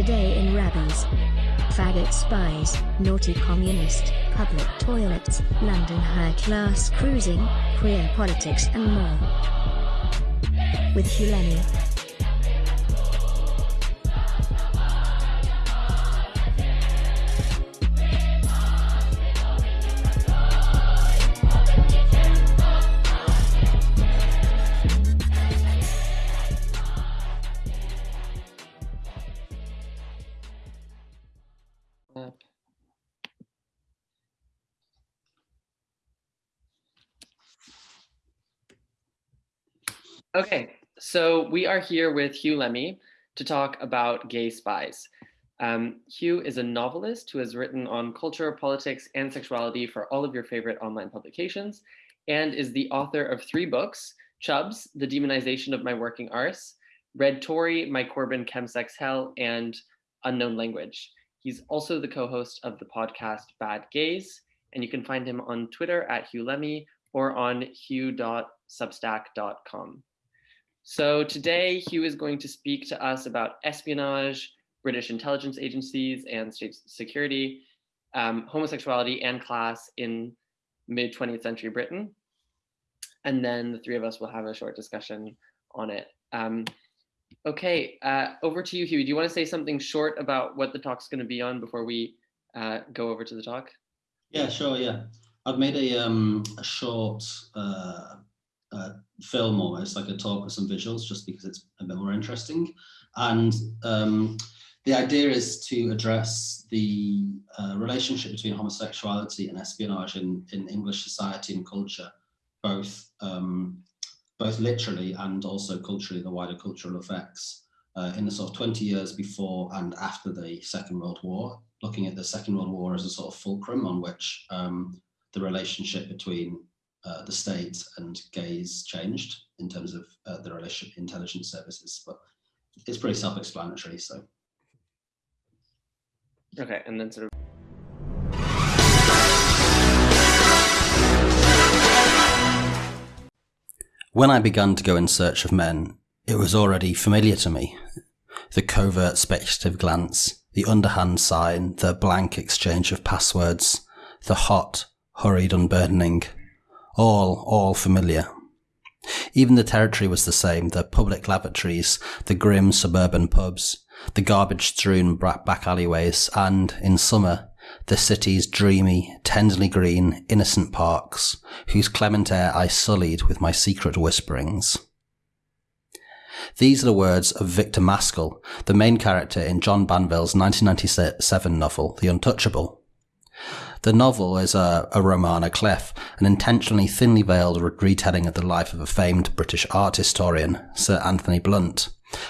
Today in Rabbies. Faggot spies, naughty communist, public toilets, London high class cruising, queer politics and more. With Huw we are here with Huw Lemmey to talk about gay spies. Um, Huw is a novelist who has written on culture, politics, and sexuality for all of your favorite online publications, and is the author of three books, Chubz, The Demonization of My Working Arse, Red Tory, My Corbyn Chemsex Hell, and Unknown Language. He's also the co-host of the podcast Bad Gays, and you can find him on Twitter at Huw Lemmey or on hugh.substack.com. So today Huw is going to speak to us about espionage, British intelligence agencies and state security, um, homosexuality and class in mid 20th century Britain. And then the three of us will have a short discussion on it. Um, okay, uh, over to you, Huw. Do you want to say something short about what the talk's going to be on before we uh, go over to the talk? Yeah, sure. Yeah, I've made a, um, a short uh, uh, film almost like a talk with some visuals just because it's a bit more interesting. And um, the idea is to address the uh, relationship between homosexuality and espionage in, in English society and culture, both um, both literally and also culturally, the wider cultural effects uh, in the sort of 20 years before and after the Second World War, looking at the Second World War as a sort of fulcrum on which um, the relationship between uh, the state and gays changed in terms of uh, the relationship intelligence services, but it's pretty self-explanatory. So. Okay, and then sort of. When I began to go in search of men, it was already familiar to me. The covert speculative glance, the underhand sign, the blank exchange of passwords, the hot, hurried unburdening, all, all familiar. Even the territory was the same, the public lavatories, the grim suburban pubs, the garbage-strewn back alleyways, and, in summer, the city's dreamy, tenderly green, innocent parks, whose clement air I sullied with my secret whisperings. These are the words of Victor Maskell, the main character in John Banville's 1997 novel, The Untouchable. The novel is a, a clef, an intentionally thinly veiled retelling of the life of a famed British art historian, Sir Anthony Blunt,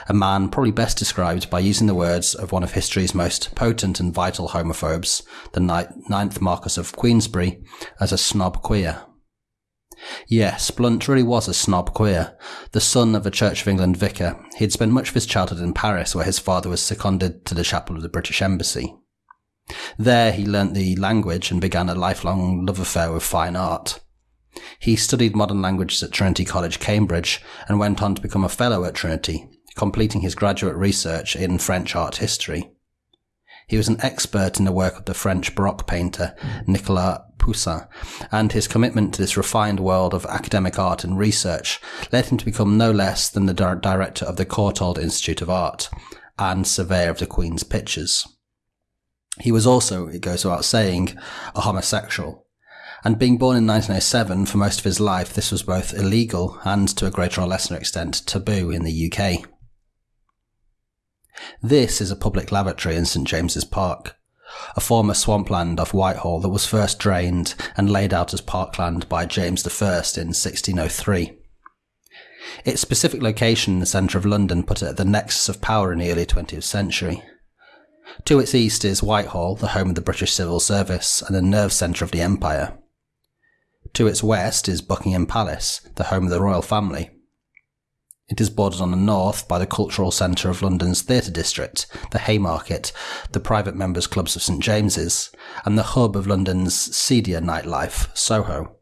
a man probably best described by using the words of one of history's most potent and vital homophobes, the ninth Marquess of Queensberry, as a snob queer. Yes, Blunt really was a snob queer. The son of a Church of England vicar, he had spent much of his childhood in Paris, where his father was seconded to the chapel of the British Embassy. There he learnt the language and began a lifelong love affair with fine art. He studied modern languages at Trinity College, Cambridge, and went on to become a fellow at Trinity, completing his graduate research in French art history. He was an expert in the work of the French Baroque painter Nicolas Poussin, and his commitment to this refined world of academic art and research led him to become no less than the director of the Courtauld Institute of Art and surveyor of the Queen's pictures. He was also, it goes without saying, a homosexual. And being born in 1907, for most of his life, this was both illegal and, to a greater or lesser extent, taboo in the UK. This is a public lavatory in St James's Park, a former swampland off Whitehall that was first drained and laid out as parkland by James I in 1603. Its specific location in the centre of London put it at the nexus of power in the early 20th century. To its east is Whitehall, the home of the British Civil Service and the nerve centre of the Empire. To its west is Buckingham Palace, the home of the royal family. It is bordered on the north by the cultural centre of London's theatre district, the Haymarket, the private members' clubs of St James's, and the hub of London's seedier nightlife, Soho.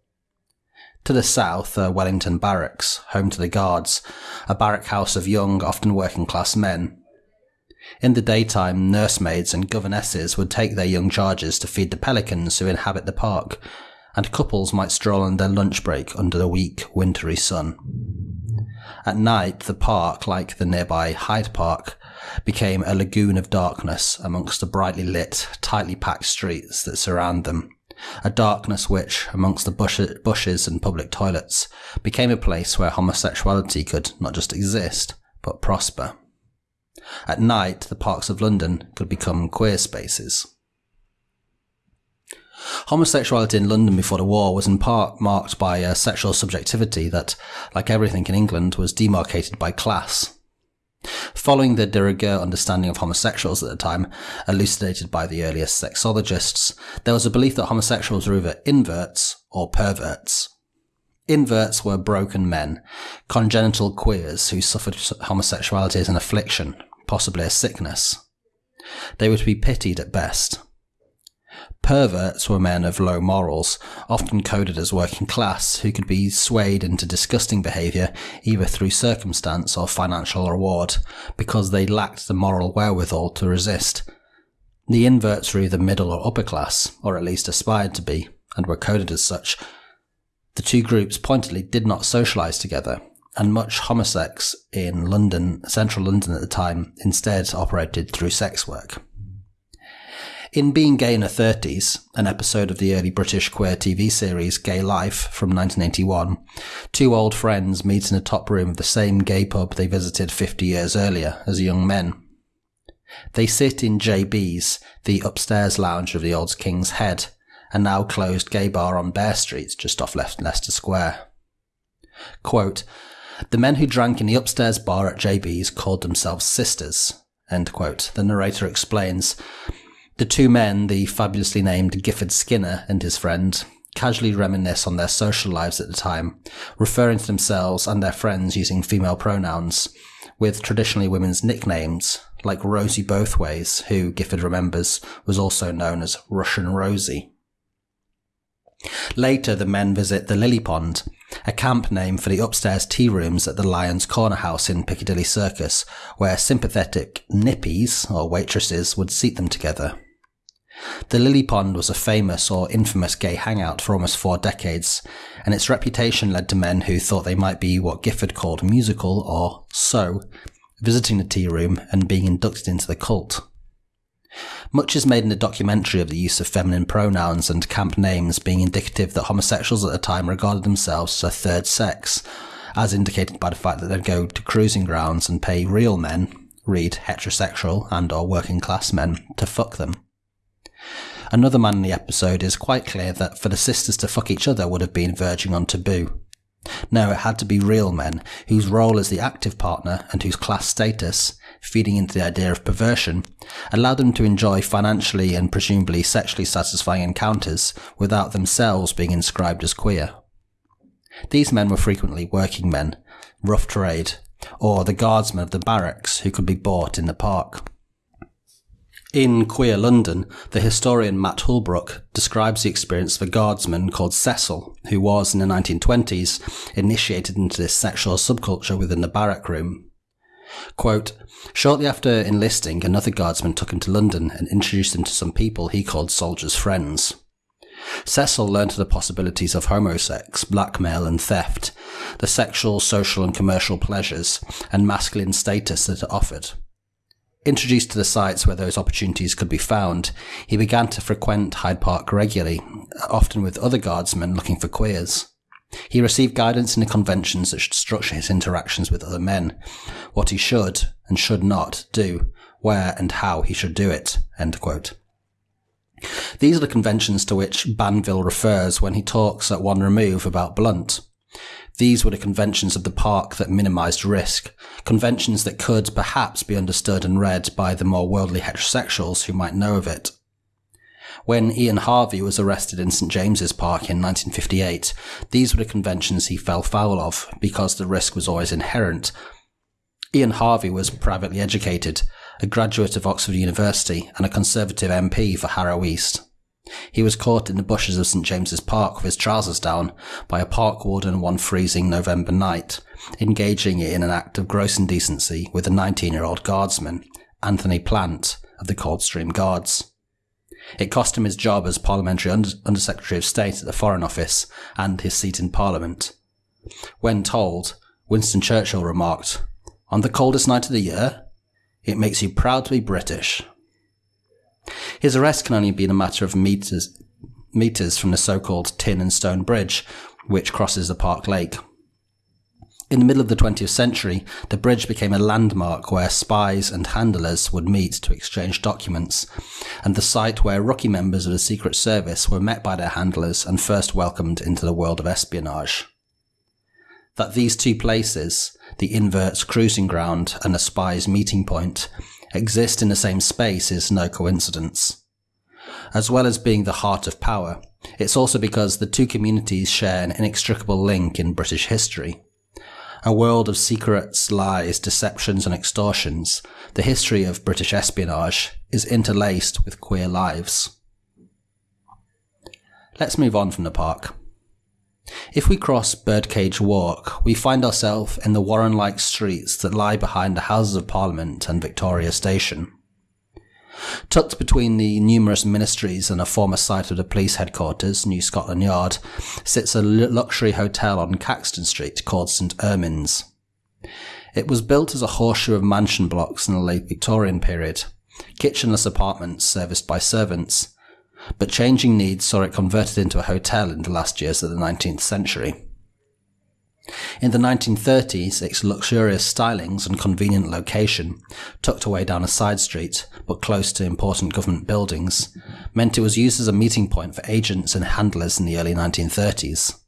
To the south are Wellington Barracks, home to the Guards, a barrack house of young, often working class men, In the daytime, nursemaids and governesses would take their young charges to feed the pelicans who inhabit the park, and couples might stroll on their lunch break under the weak, wintry sun. At night, the park, like the nearby Hyde Park, became a lagoon of darkness amongst the brightly lit, tightly packed streets that surround them. A darkness which, amongst the bush- bushes and public toilets, became a place where homosexuality could not just exist, but prosper. At night, the parks of London could become queer spaces. Homosexuality in London before the war was in part marked by a sexual subjectivity that, like everything in England, was demarcated by class. Following the de rigueur understanding of homosexuals at the time, elucidated by the earliest sexologists, there was a belief that homosexuals were either inverts or perverts. Inverts were broken men, congenital queers who suffered homosexuality as an affliction, possibly a sickness. They were to be pitied at best. Perverts were men of low morals, often coded as working class, who could be swayed into disgusting behaviour either through circumstance or financial reward, because they lacked the moral wherewithal to resist. The inverts were either middle or upper class, or at least aspired to be, and were coded as such. The two groups pointedly did not socialise together, and much homosex in London, central London at the time, instead operated through sex work. In Being Gay in the 30s, an episode of the early British queer TV series Gay Life from 1981, two old friends meet in the top room of the same gay pub they visited 50 years earlier as young men. They sit in JB's, the upstairs lounge of the old King's Head, a now closed gay bar on Bear Street just off left Leicester Square. Quote, the men who drank in the upstairs bar at JB's called themselves sisters. End quote. The narrator explains, the two men, the fabulously named Gifford Skinner and his friend, casually reminisce on their social lives at the time, referring to themselves and their friends using female pronouns, with traditionally women's nicknames, like Rosie Bothways, who Gifford remembers was also known as Russian Rosie. Later, the men visit the Lily Pond, a camp name for the upstairs tea rooms at the Lyons Corner House in Piccadilly Circus, where sympathetic nippies, or waitresses, would seat them together. The Lily Pond was a famous or infamous gay hangout for almost four decades, and its reputation led to men who thought they might be what Gifford called musical or so, visiting the tea room and being inducted into the cult. Much is made in the documentary of the use of feminine pronouns and camp names being indicative that homosexuals at the time regarded themselves as a third sex, as indicated by the fact that they'd go to cruising grounds and pay real men, read heterosexual and or working class men, to fuck them. Another man in the episode is quite clear that for the sisters to fuck each other would have been verging on taboo. No, it had to be real men, whose role as the active partner and whose class status, feeding into the idea of perversion, allowed them to enjoy financially and presumably sexually satisfying encounters without themselves being inscribed as queer. These men were frequently working men, rough trade, or the guardsmen of the barracks who could be bought in the park. In Queer London, the historian Matt Houlbrook describes the experience of a guardsman called Cecil, who was, in the 1920s, initiated into this sexual subculture within the barrack room. Quote, Shortly after enlisting, another guardsman took him to London and introduced him to some people he called soldiers' friends. Cecil learned of the possibilities of homosex, blackmail and theft, the sexual, social and commercial pleasures, and masculine status that it offered. Introduced to the sites where those opportunities could be found, he began to frequent Hyde Park regularly, often with other guardsmen looking for queers. He received guidance in the conventions that should structure his interactions with other men, what he should and should not do, where and how he should do it. These are the conventions to which Banville refers when he talks at one remove about Blunt. These were the conventions of the park that minimized risk, conventions that could perhaps be understood and read by the more worldly heterosexuals who might know of it. When Ian Harvey was arrested in St James's Park in 1958, these were the conventions he fell foul of because the risk was always inherent. Ian Harvey was privately educated, a graduate of Oxford University and a Conservative MP for Harrow East. He was caught in the bushes of St James's Park with his trousers down by a park warden one freezing November night, engaging in an act of gross indecency with a 19 year old guardsman, Anthony Plant of the Coldstream Guards. It cost him his job as Parliamentary Under- Undersecretary of State at the Foreign Office and his seat in Parliament. When told, Winston Churchill remarked, On the coldest night of the year, it makes you proud to be British. His arrest can only have been a matter of meters, meters from the so-called Tin and Stone Bridge, which crosses the Park Lake. In the middle of the 20th century, the bridge became a landmark where spies and handlers would meet to exchange documents, and the site where rookie members of the Secret Service were met by their handlers and first welcomed into the world of espionage. That these two places, the invert's cruising ground and a spy's meeting point, exist in the same space is no coincidence. As well as being the heart of power, it's also because the two communities share an inextricable link in British history. A world of secrets, lies, deceptions, and extortions, the history of British espionage is interlaced with queer lives. Let's move on from the park. If we cross Birdcage Walk, we find ourselves in the Warren like streets that lie behind the Houses of Parliament and Victoria Station. Tucked between the numerous ministries and a former site of the police headquarters, New Scotland Yard, sits a luxury hotel on Caxton Street called St Ermin's. It was built as a horseshoe of mansion blocks in the late Victorian period, kitchenless apartments serviced by servants, but changing needs saw it converted into a hotel in the last years of the 19th century. In the 1930s, its luxurious stylings and convenient location, tucked away down a side street but close to important government buildings, meant it was used as a meeting point for agents and handlers in the early 1930s.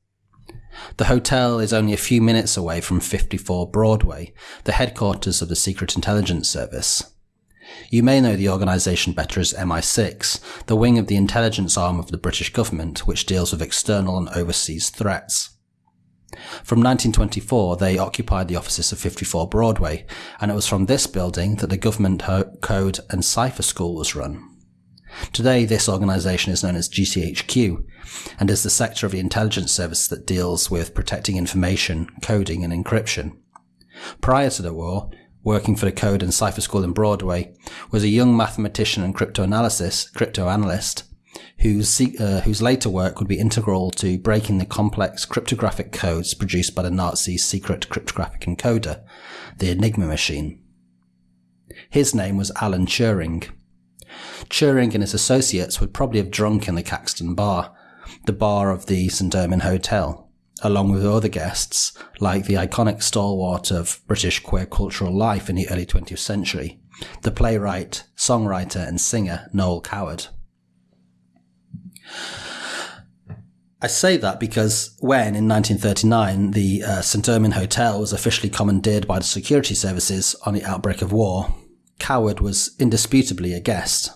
The hotel is only a few minutes away from 54 Broadway, the headquarters of the Secret Intelligence Service. You may know the organisation better as MI6, the wing of the intelligence arm of the British government which deals with external and overseas threats. From 1924, they occupied the offices of 54 Broadway, and it was from this building that the Government Code and Cipher School was run. Today, this organisation is known as GCHQ, and is the sector of the intelligence service that deals with protecting information, coding, and encryption. Prior to the war, working for the Code and Cipher School in Broadway, was a young mathematician and cryptoanalysis, cryptoanalyst whose, uh, whose later work would be integral to breaking the complex cryptographic codes produced by the Nazi secret cryptographic encoder, the Enigma machine. His name was Alan Turing. Turing and his associates would probably have drunk in the Caxton Bar, the bar of the St. Ermin Hotel, along with other guests like the iconic stalwart of British queer cultural life in the early 20th century, the playwright, songwriter, and singer Noel Coward. I say that because when, in 1939, the uh, St. Ermin Hotel was officially commandeered by the security services on the outbreak of war, Coward was indisputably a guest.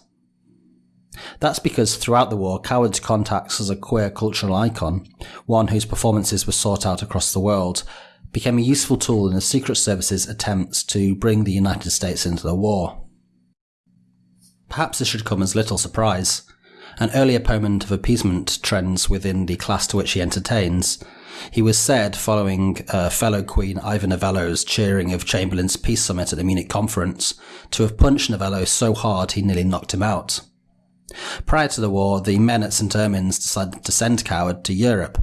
That's because throughout the war, Coward's contacts as a queer cultural icon, one whose performances were sought out across the world, became a useful tool in the Secret Service's attempts to bring the United States into the war. Perhaps this should come as little surprise an early opponent of appeasement trends within the class to which he entertains. He was said, following uh, fellow Queen Ivor Novello's cheering of Chamberlain's peace summit at the Munich conference, to have punched Novello so hard he nearly knocked him out. Prior to the war, the men at St. Ermin's decided to send Coward to Europe,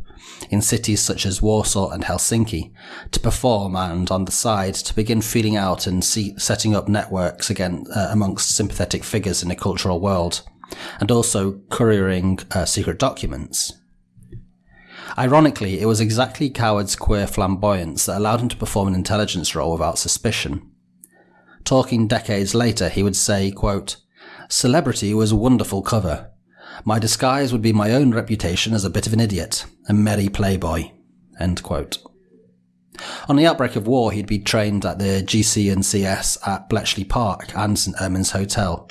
in cities such as Warsaw and Helsinki, to perform and, on the side, to begin feeling out and see, setting up networks again uh, amongst sympathetic figures in the cultural world and also couriering uh, secret documents. Ironically, it was exactly Coward's queer flamboyance that allowed him to perform an intelligence role without suspicion. Talking decades later, he would say, quote, Celebrity was a wonderful cover. My disguise would be my own reputation as a bit of an idiot, a merry playboy. End quote. On the outbreak of war, he'd be trained at the GC and CS at Bletchley Park and St Ermin's Hotel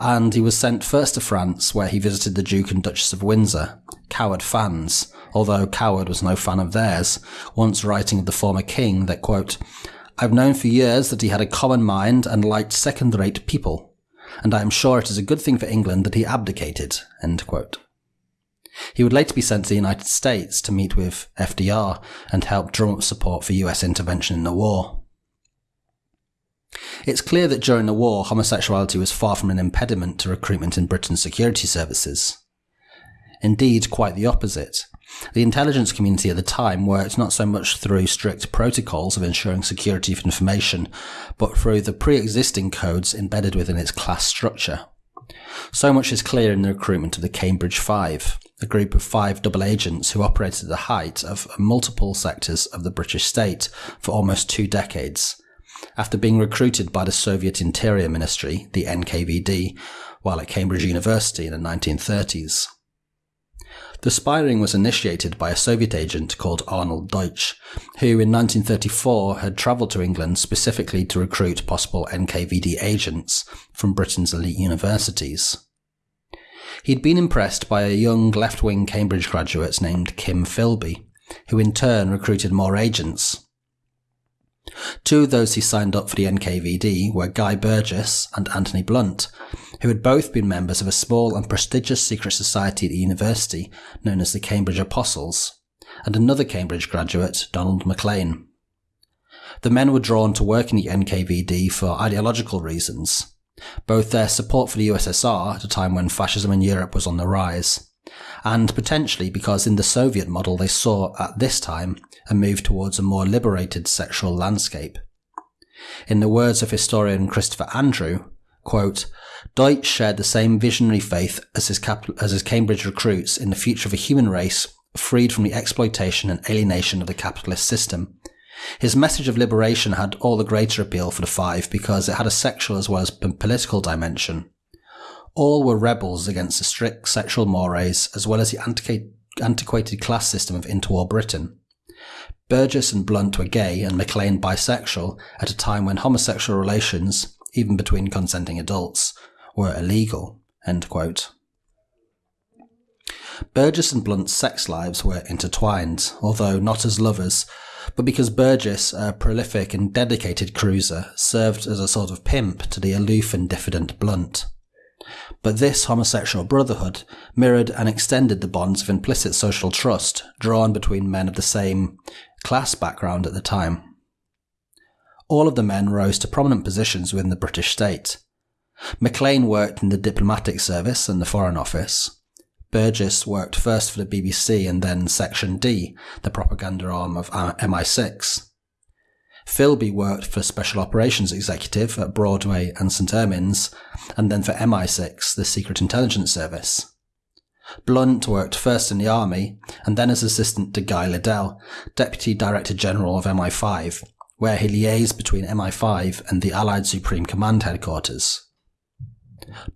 and he was sent first to France, where he visited the Duke and Duchess of Windsor, Coward fans, although Coward was no fan of theirs, once writing of the former king that, quote, I've known for years that he had a common mind and liked second-rate people, and I am sure it is a good thing for England that he abdicated. He would later be sent to the United States to meet with FDR and help drum up support for US intervention in the war. It's clear that during the war, homosexuality was far from an impediment to recruitment in Britain's security services. Indeed, quite the opposite. The intelligence community at the time worked not so much through strict protocols of ensuring security of information, but through the pre-existing codes embedded within its class structure. So much is clear in the recruitment of the Cambridge Five, a group of five double agents who operated at the height of multiple sectors of the British state for almost two decades, after being recruited by the Soviet Interior Ministry, the NKVD, while at Cambridge University in the 1930s. The spying was initiated by a Soviet agent called Arnold Deutsch, who in 1934 had travelled to England specifically to recruit possible NKVD agents from Britain's elite universities. He'd been impressed by a young left-wing Cambridge graduate named Kim Philby, who in turn recruited more agents. Two of those he signed up for the NKVD were Guy Burgess and Anthony Blunt, who had both been members of a small and prestigious secret society at the university known as the Cambridge Apostles, and another Cambridge graduate, Donald Maclean. The men were drawn to work in the NKVD for ideological reasons, both their support for the USSR at a time when fascism in Europe was on the rise, and potentially because in the Soviet model they saw at this time a move towards a more liberated sexual landscape. In the words of historian Christopher Andrew, quote, Deutsch shared the same visionary faith as his, as his Cambridge recruits in the future of a human race freed from the exploitation and alienation of the capitalist system. His message of liberation had all the greater appeal for the five because it had a sexual as well as political dimension. All were rebels against the strict sexual mores as well as the antiquated class system of interwar Britain. Burgess and Blunt were gay and Maclean bisexual at a time when homosexual relations, even between consenting adults, were illegal. Burgess and Blunt's sex lives were intertwined, although not as lovers, but because Burgess, a prolific and dedicated cruiser, served as a sort of pimp to the aloof and diffident Blunt. But this homosexual brotherhood mirrored and extended the bonds of implicit social trust drawn between men of the same class background at the time. All of the men rose to prominent positions within the British state. Maclean worked in the diplomatic service and the Foreign Office. Burgess worked first for the BBC and then Section D, the propaganda arm of MI6. Philby worked for Special Operations Executive at Broadway and St Ermin's, and then for MI6, the Secret Intelligence Service. Blunt worked first in the army and then as assistant to Guy Liddell, Deputy Director General of MI5, where he liaised between MI5 and the Allied Supreme Command headquarters.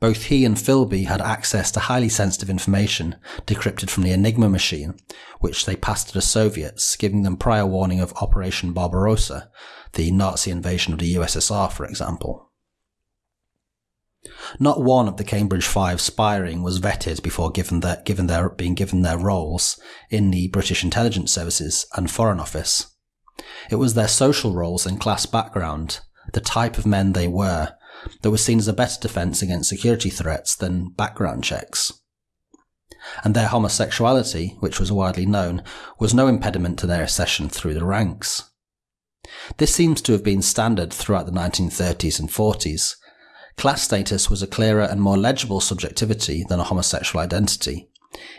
Both he and Philby had access to highly sensitive information decrypted from the Enigma machine, which they passed to the Soviets, giving them prior warning of Operation Barbarossa, the Nazi invasion of the USSR, for example. Not one of the Cambridge Five spying was vetted before given their, given their, being given their roles in the British intelligence services and Foreign Office. It was their social roles and class background, the type of men they were, that was seen as a better defence against security threats than background checks. And their homosexuality, which was widely known, was no impediment to their accession through the ranks. This seems to have been standard throughout the 1930s and 40s. Class status was a clearer and more legible subjectivity than a homosexual identity,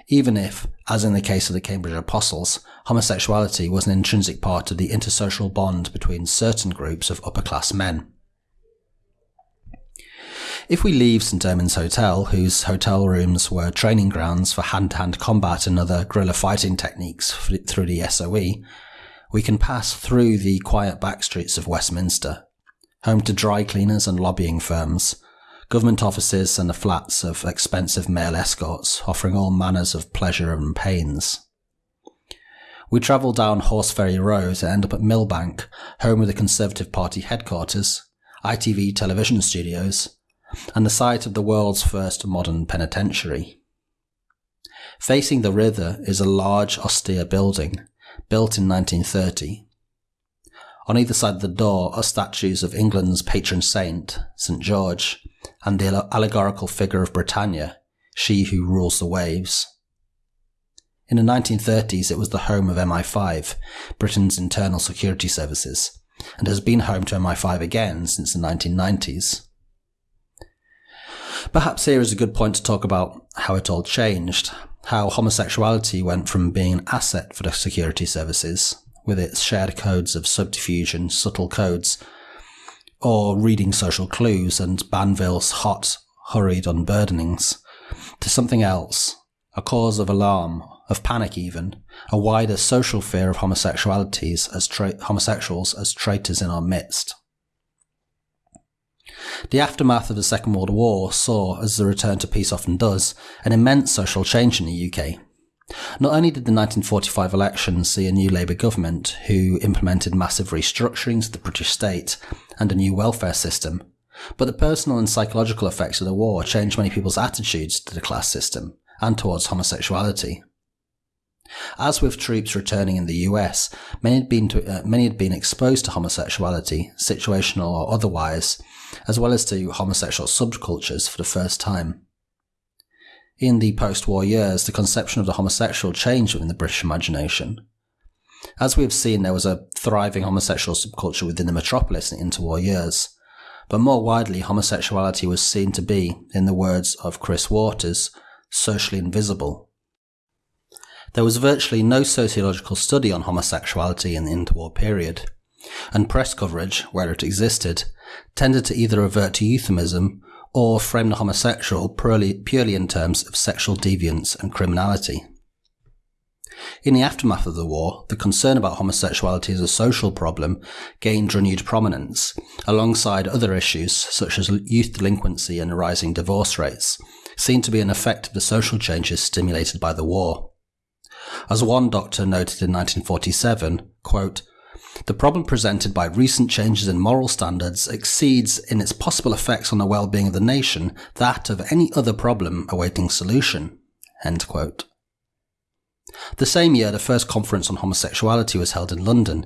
even if, as in the case of the Cambridge Apostles, homosexuality was an intrinsic part of the intersocial bond between certain groups of upper class men. If we leave St Ermin's Hotel, whose hotel rooms were training grounds for hand-to-hand combat and other guerrilla fighting techniques through the SOE, we can pass through the quiet back streets of Westminster, home to dry cleaners and lobbying firms, government offices and the flats of expensive male escorts offering all manners of pleasure and pains. We travel down Horseferry Road and end up at Millbank, home of the Conservative Party headquarters, ITV television studios, and the site of the world's first modern penitentiary. Facing the river is a large, austere building, built in 1930. On either side of the door are statues of England's patron saint, St George, and the allegorical figure of Britannia, she who rules the waves. In the 1930s, it was the home of MI5, Britain's internal security services, and has been home to MI5 again since the 1990s. Perhaps here is a good point to talk about how it all changed, how homosexuality went from being an asset for the security services, with its shared codes of subterfuge and subtle codes, or reading social clues and Banville's hot, hurried unburdenings, to something else, a cause of alarm, of panic even, a wider social fear of homosexualities as homosexuals as traitors in our midst. The aftermath of the Second World War saw, as the return to peace often does, an immense social change in the UK. Not only did the 1945 elections see a new Labour government who implemented massive restructurings of the British state and a new welfare system, but the personal and psychological effects of the war changed many people's attitudes to the class system and towards homosexuality. As with troops returning in the US, many had been, to, uh, many had been exposed to homosexuality, situational or otherwise, as well as to homosexual subcultures for the first time. In the post war years, the conception of the homosexual changed within the British imagination. As we have seen, there was a thriving homosexual subculture within the metropolis in the interwar years, but more widely, homosexuality was seen to be, in the words of Chris Waters, socially invisible. There was virtually no sociological study on homosexuality in the interwar period, and press coverage, where it existed, tended to either revert to euphemism or frame the homosexual purely, purely in terms of sexual deviance and criminality. In the aftermath of the war, the concern about homosexuality as a social problem gained renewed prominence, alongside other issues such as youth delinquency and rising divorce rates, seen to be an effect of the social changes stimulated by the war. As one doctor noted in 1947, quote, the problem presented by recent changes in moral standards exceeds in its possible effects on the well-being of the nation that of any other problem awaiting solution. The same year, the first conference on homosexuality was held in London,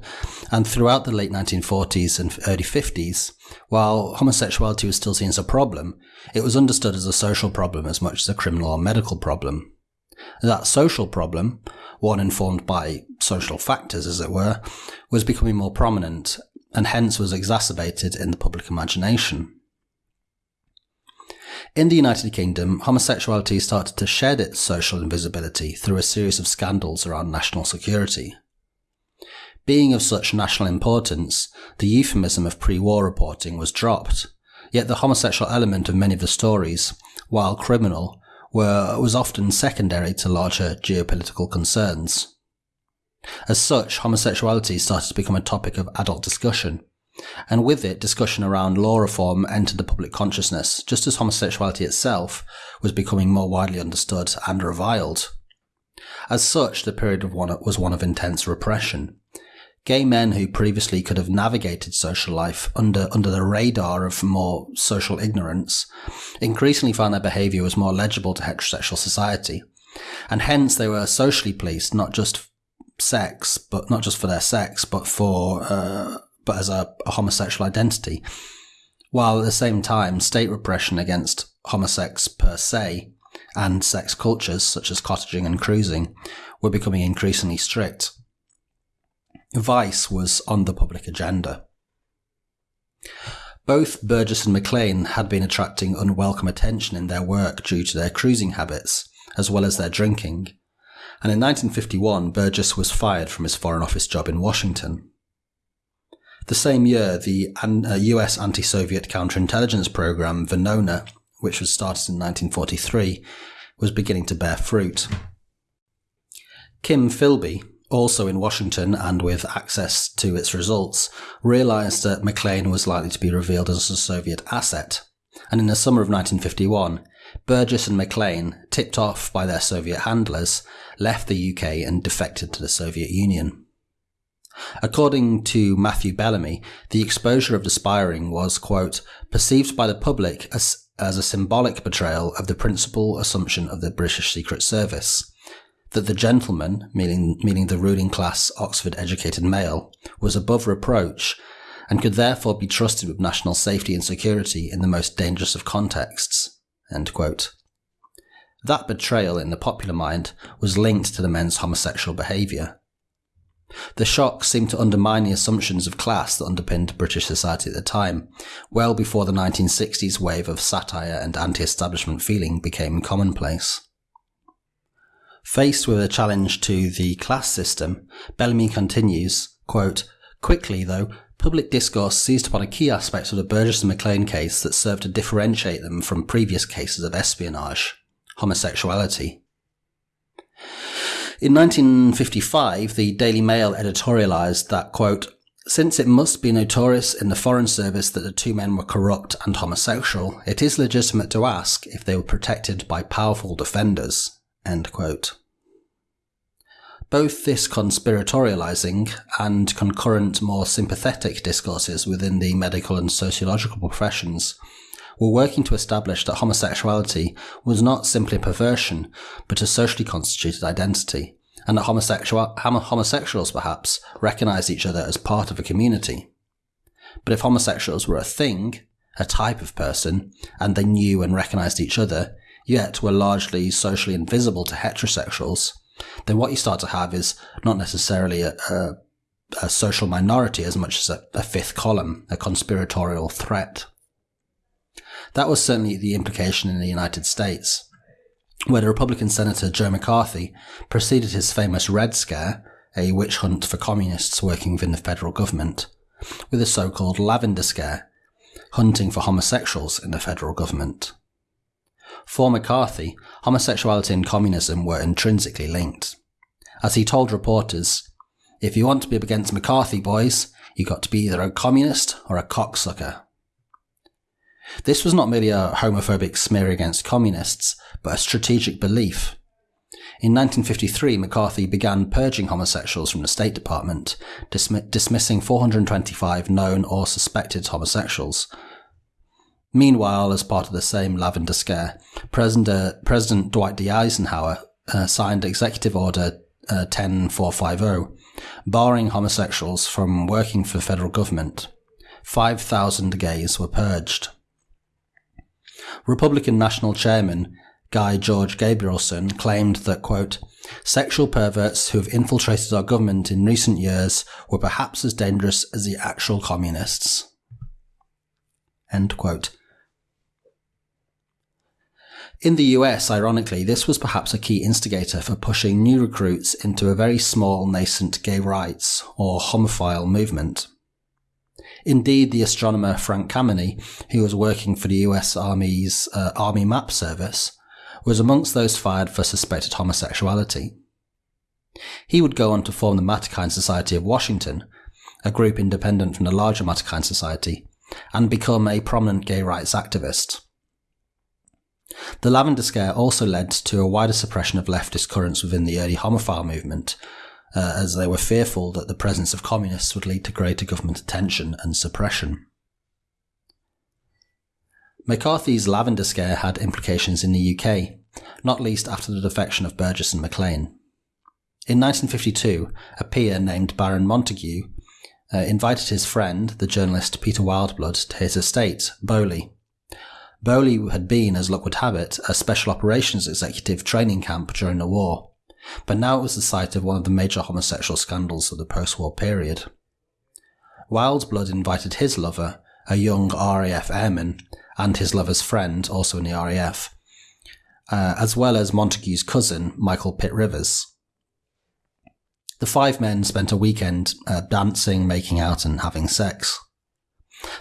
and throughout the late 1940s and early 50s, while homosexuality was still seen as a problem, it was understood as a social problem as much as a criminal or medical problem. That social problem, one informed by social factors as it were, was becoming more prominent, and hence was exacerbated in the public imagination. In the United Kingdom, homosexuality started to shed its social invisibility through a series of scandals around national security. Being of such national importance, the euphemism of pre-war reporting was dropped, yet the homosexual element of many of the stories, while criminal, were, was often secondary to larger geopolitical concerns. As such, homosexuality started to become a topic of adult discussion, and with it, discussion around law reform entered the public consciousness, just as homosexuality itself was becoming more widely understood and reviled. As such, the period of one, was one of intense repression. Gay men who previously could have navigated social life under, under the radar of more social ignorance increasingly found their behaviour was more legible to heterosexual society, and hence they were socially policed not just sex, but not just for their sex, but for uh, but as a, a homosexual identity, while at the same time, state repression against homosex per se and sex cultures such as cottaging and cruising were becoming increasingly strict. Vice was on the public agenda. Both Burgess and Maclean had been attracting unwelcome attention in their work due to their cruising habits, as well as their drinking. And in 1951, Burgess was fired from his Foreign Office job in Washington. The same year, the US uh, anti Soviet counterintelligence program, Venona, which was started in 1943, was beginning to bear fruit. Kim Philby, also in Washington and with access to its results, realized that Maclean was likely to be revealed as a Soviet asset. And in the summer of 1951, Burgess and Maclean, tipped off by their Soviet handlers, left the UK and defected to the Soviet Union. According to Matthew Bellamy, the exposure of the Spiring was, quote, perceived by the public as, as a symbolic betrayal of the principal assumption of the British Secret Service that the gentleman, meaning, meaning the ruling class Oxford educated male, was above reproach and could therefore be trusted with national safety and security in the most dangerous of contexts. That betrayal in the popular mind was linked to the men's homosexual behaviour. The shock seemed to undermine the assumptions of class that underpinned British society at the time, well before the 1960s wave of satire and anti establishment feeling became commonplace. Faced with a challenge to the class system, Bellamy continues, quote, Quickly, though, public discourse seized upon a key aspect of the Burgess and Maclean case that served to differentiate them from previous cases of espionage homosexuality. In 1955, the Daily Mail editorialized that, quote, since it must be notorious in the Foreign Service that the two men were corrupt and homosexual, it is legitimate to ask if they were protected by powerful defenders. End quote. Both this conspiratorializing and concurrent more sympathetic discourses within the medical and sociological professions were working to establish that homosexuality was not simply a perversion, but a socially constituted identity, and that homosexual, homosexuals perhaps recognized each other as part of a community. But if homosexuals were a thing, a type of person, and they knew and recognized each other, yet were largely socially invisible to heterosexuals, then what you start to have is not necessarily a, a, a social minority as much as a, a fifth column, a conspiratorial threat. That was certainly the implication in the United States, where the Republican Senator Joe McCarthy preceded his famous Red Scare, a witch hunt for communists working within the federal government, with a so-called Lavender Scare, hunting for homosexuals in the federal government. For McCarthy, homosexuality and communism were intrinsically linked. As he told reporters, if you want to be up against McCarthy, boys, you got to be either a communist or a cocksucker. This was not merely a homophobic smear against communists, but a strategic belief. In 1953, McCarthy began purging homosexuals from the State Department, dismi- dismissing 425 known or suspected homosexuals. Meanwhile, as part of the same lavender scare, President, uh, President Dwight D. Eisenhower uh, signed Executive Order uh, 10450, barring homosexuals from working for the federal government. 5,000 gays were purged. Republican National Chairman Guy George Gabrielson claimed that, quote, sexual perverts who have infiltrated our government in recent years were perhaps as dangerous as the actual communists. End quote. In the US, ironically, this was perhaps a key instigator for pushing new recruits into a very small nascent gay rights or homophile movement. Indeed, the astronomer Frank Kameny, who was working for the US Army's uh, Army Map Service, was amongst those fired for suspected homosexuality. He would go on to form the Mattachine Society of Washington, a group independent from the larger Mattachine Society, and become a prominent gay rights activist. The Lavender Scare also led to a wider suppression of leftist currents within the early homophile movement, uh, as they were fearful that the presence of communists would lead to greater government attention and suppression. McCarthy's Lavender Scare had implications in the UK, not least after the defection of Burgess and Maclean. In 1952, a peer named Baron Montagu uh, invited his friend, the journalist Peter Wildeblood, to his estate, Beaulieu. Beaulieu had been, as luck would have it, a special operations executive training camp during the war, but now it was the site of one of the major homosexual scandals of the post-war period. Wildeblood invited his lover, a young RAF airman, and his lover's friend, also in the RAF, uh, as well as Montagu's cousin, Michael Pitt Rivers. The five men spent a weekend uh, dancing, making out, and having sex.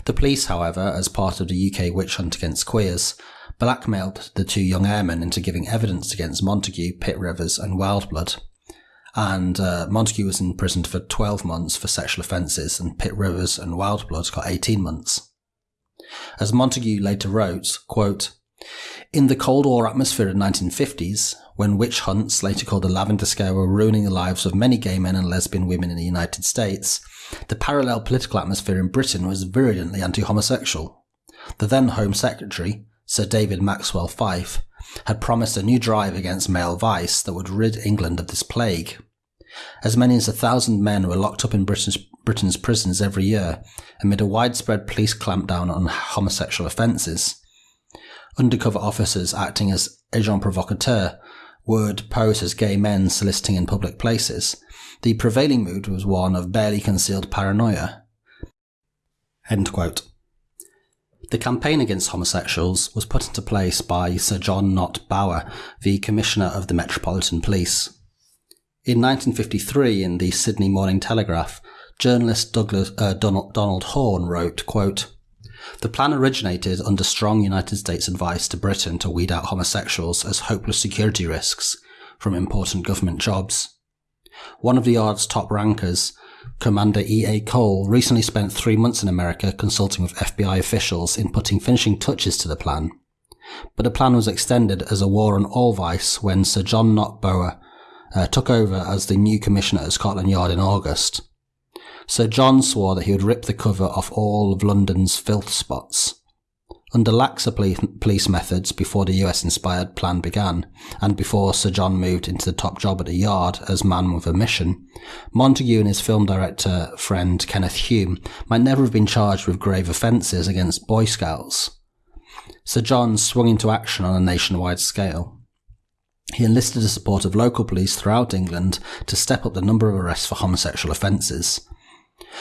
The police, however, as part of the UK witch hunt against queers, blackmailed the two young airmen into giving evidence against Montagu, Pitt Rivers, and Wildeblood. And uh, Montagu was imprisoned for 12 months for sexual offences, and Pitt Rivers and Wildeblood got 18 months. As Montagu later wrote, quote, in the Cold War atmosphere of the 1950s, when witch hunts, later called the Lavender Scare, were ruining the lives of many gay men and lesbian women in the United States, the parallel political atmosphere in Britain was virulently anti-homosexual. The then Home Secretary, Sir David Maxwell Fyfe, had promised a new drive against male vice that would rid England of this plague. As many as a thousand men were locked up in British, Britain's prisons every year amid a widespread police clampdown on homosexual offences. Undercover officers acting as agents provocateurs would pose as gay men soliciting in public places, The prevailing mood was one of barely concealed paranoia. The campaign against homosexuals was put into place by Sir John Nott Bower, the Commissioner of the Metropolitan Police. In 1953, in the Sydney Morning Telegraph, journalist Douglas, uh, Donald, Donald Horne wrote, quote, the plan originated under strong United States advice to Britain to weed out homosexuals as hopeless security risks from important government jobs. One of the Yard's top rankers, Commander E.A. Cole, recently spent three months in America consulting with FBI officials in putting finishing touches to the plan. But the plan was extended as a war on all vice when Sir John Nott Bower uh, took over as the new commissioner at Scotland Yard in August. Sir John swore that he would rip the cover off all of London's filth spots. Under laxer police methods before the US inspired plan began, and before Sir John moved into the top job at the Yard as man with a mission, Montagu and his film director friend Kenneth Hume might never have been charged with grave offences against Boy Scouts. Sir John swung into action on a nationwide scale. He enlisted the support of local police throughout England to step up the number of arrests for homosexual offences.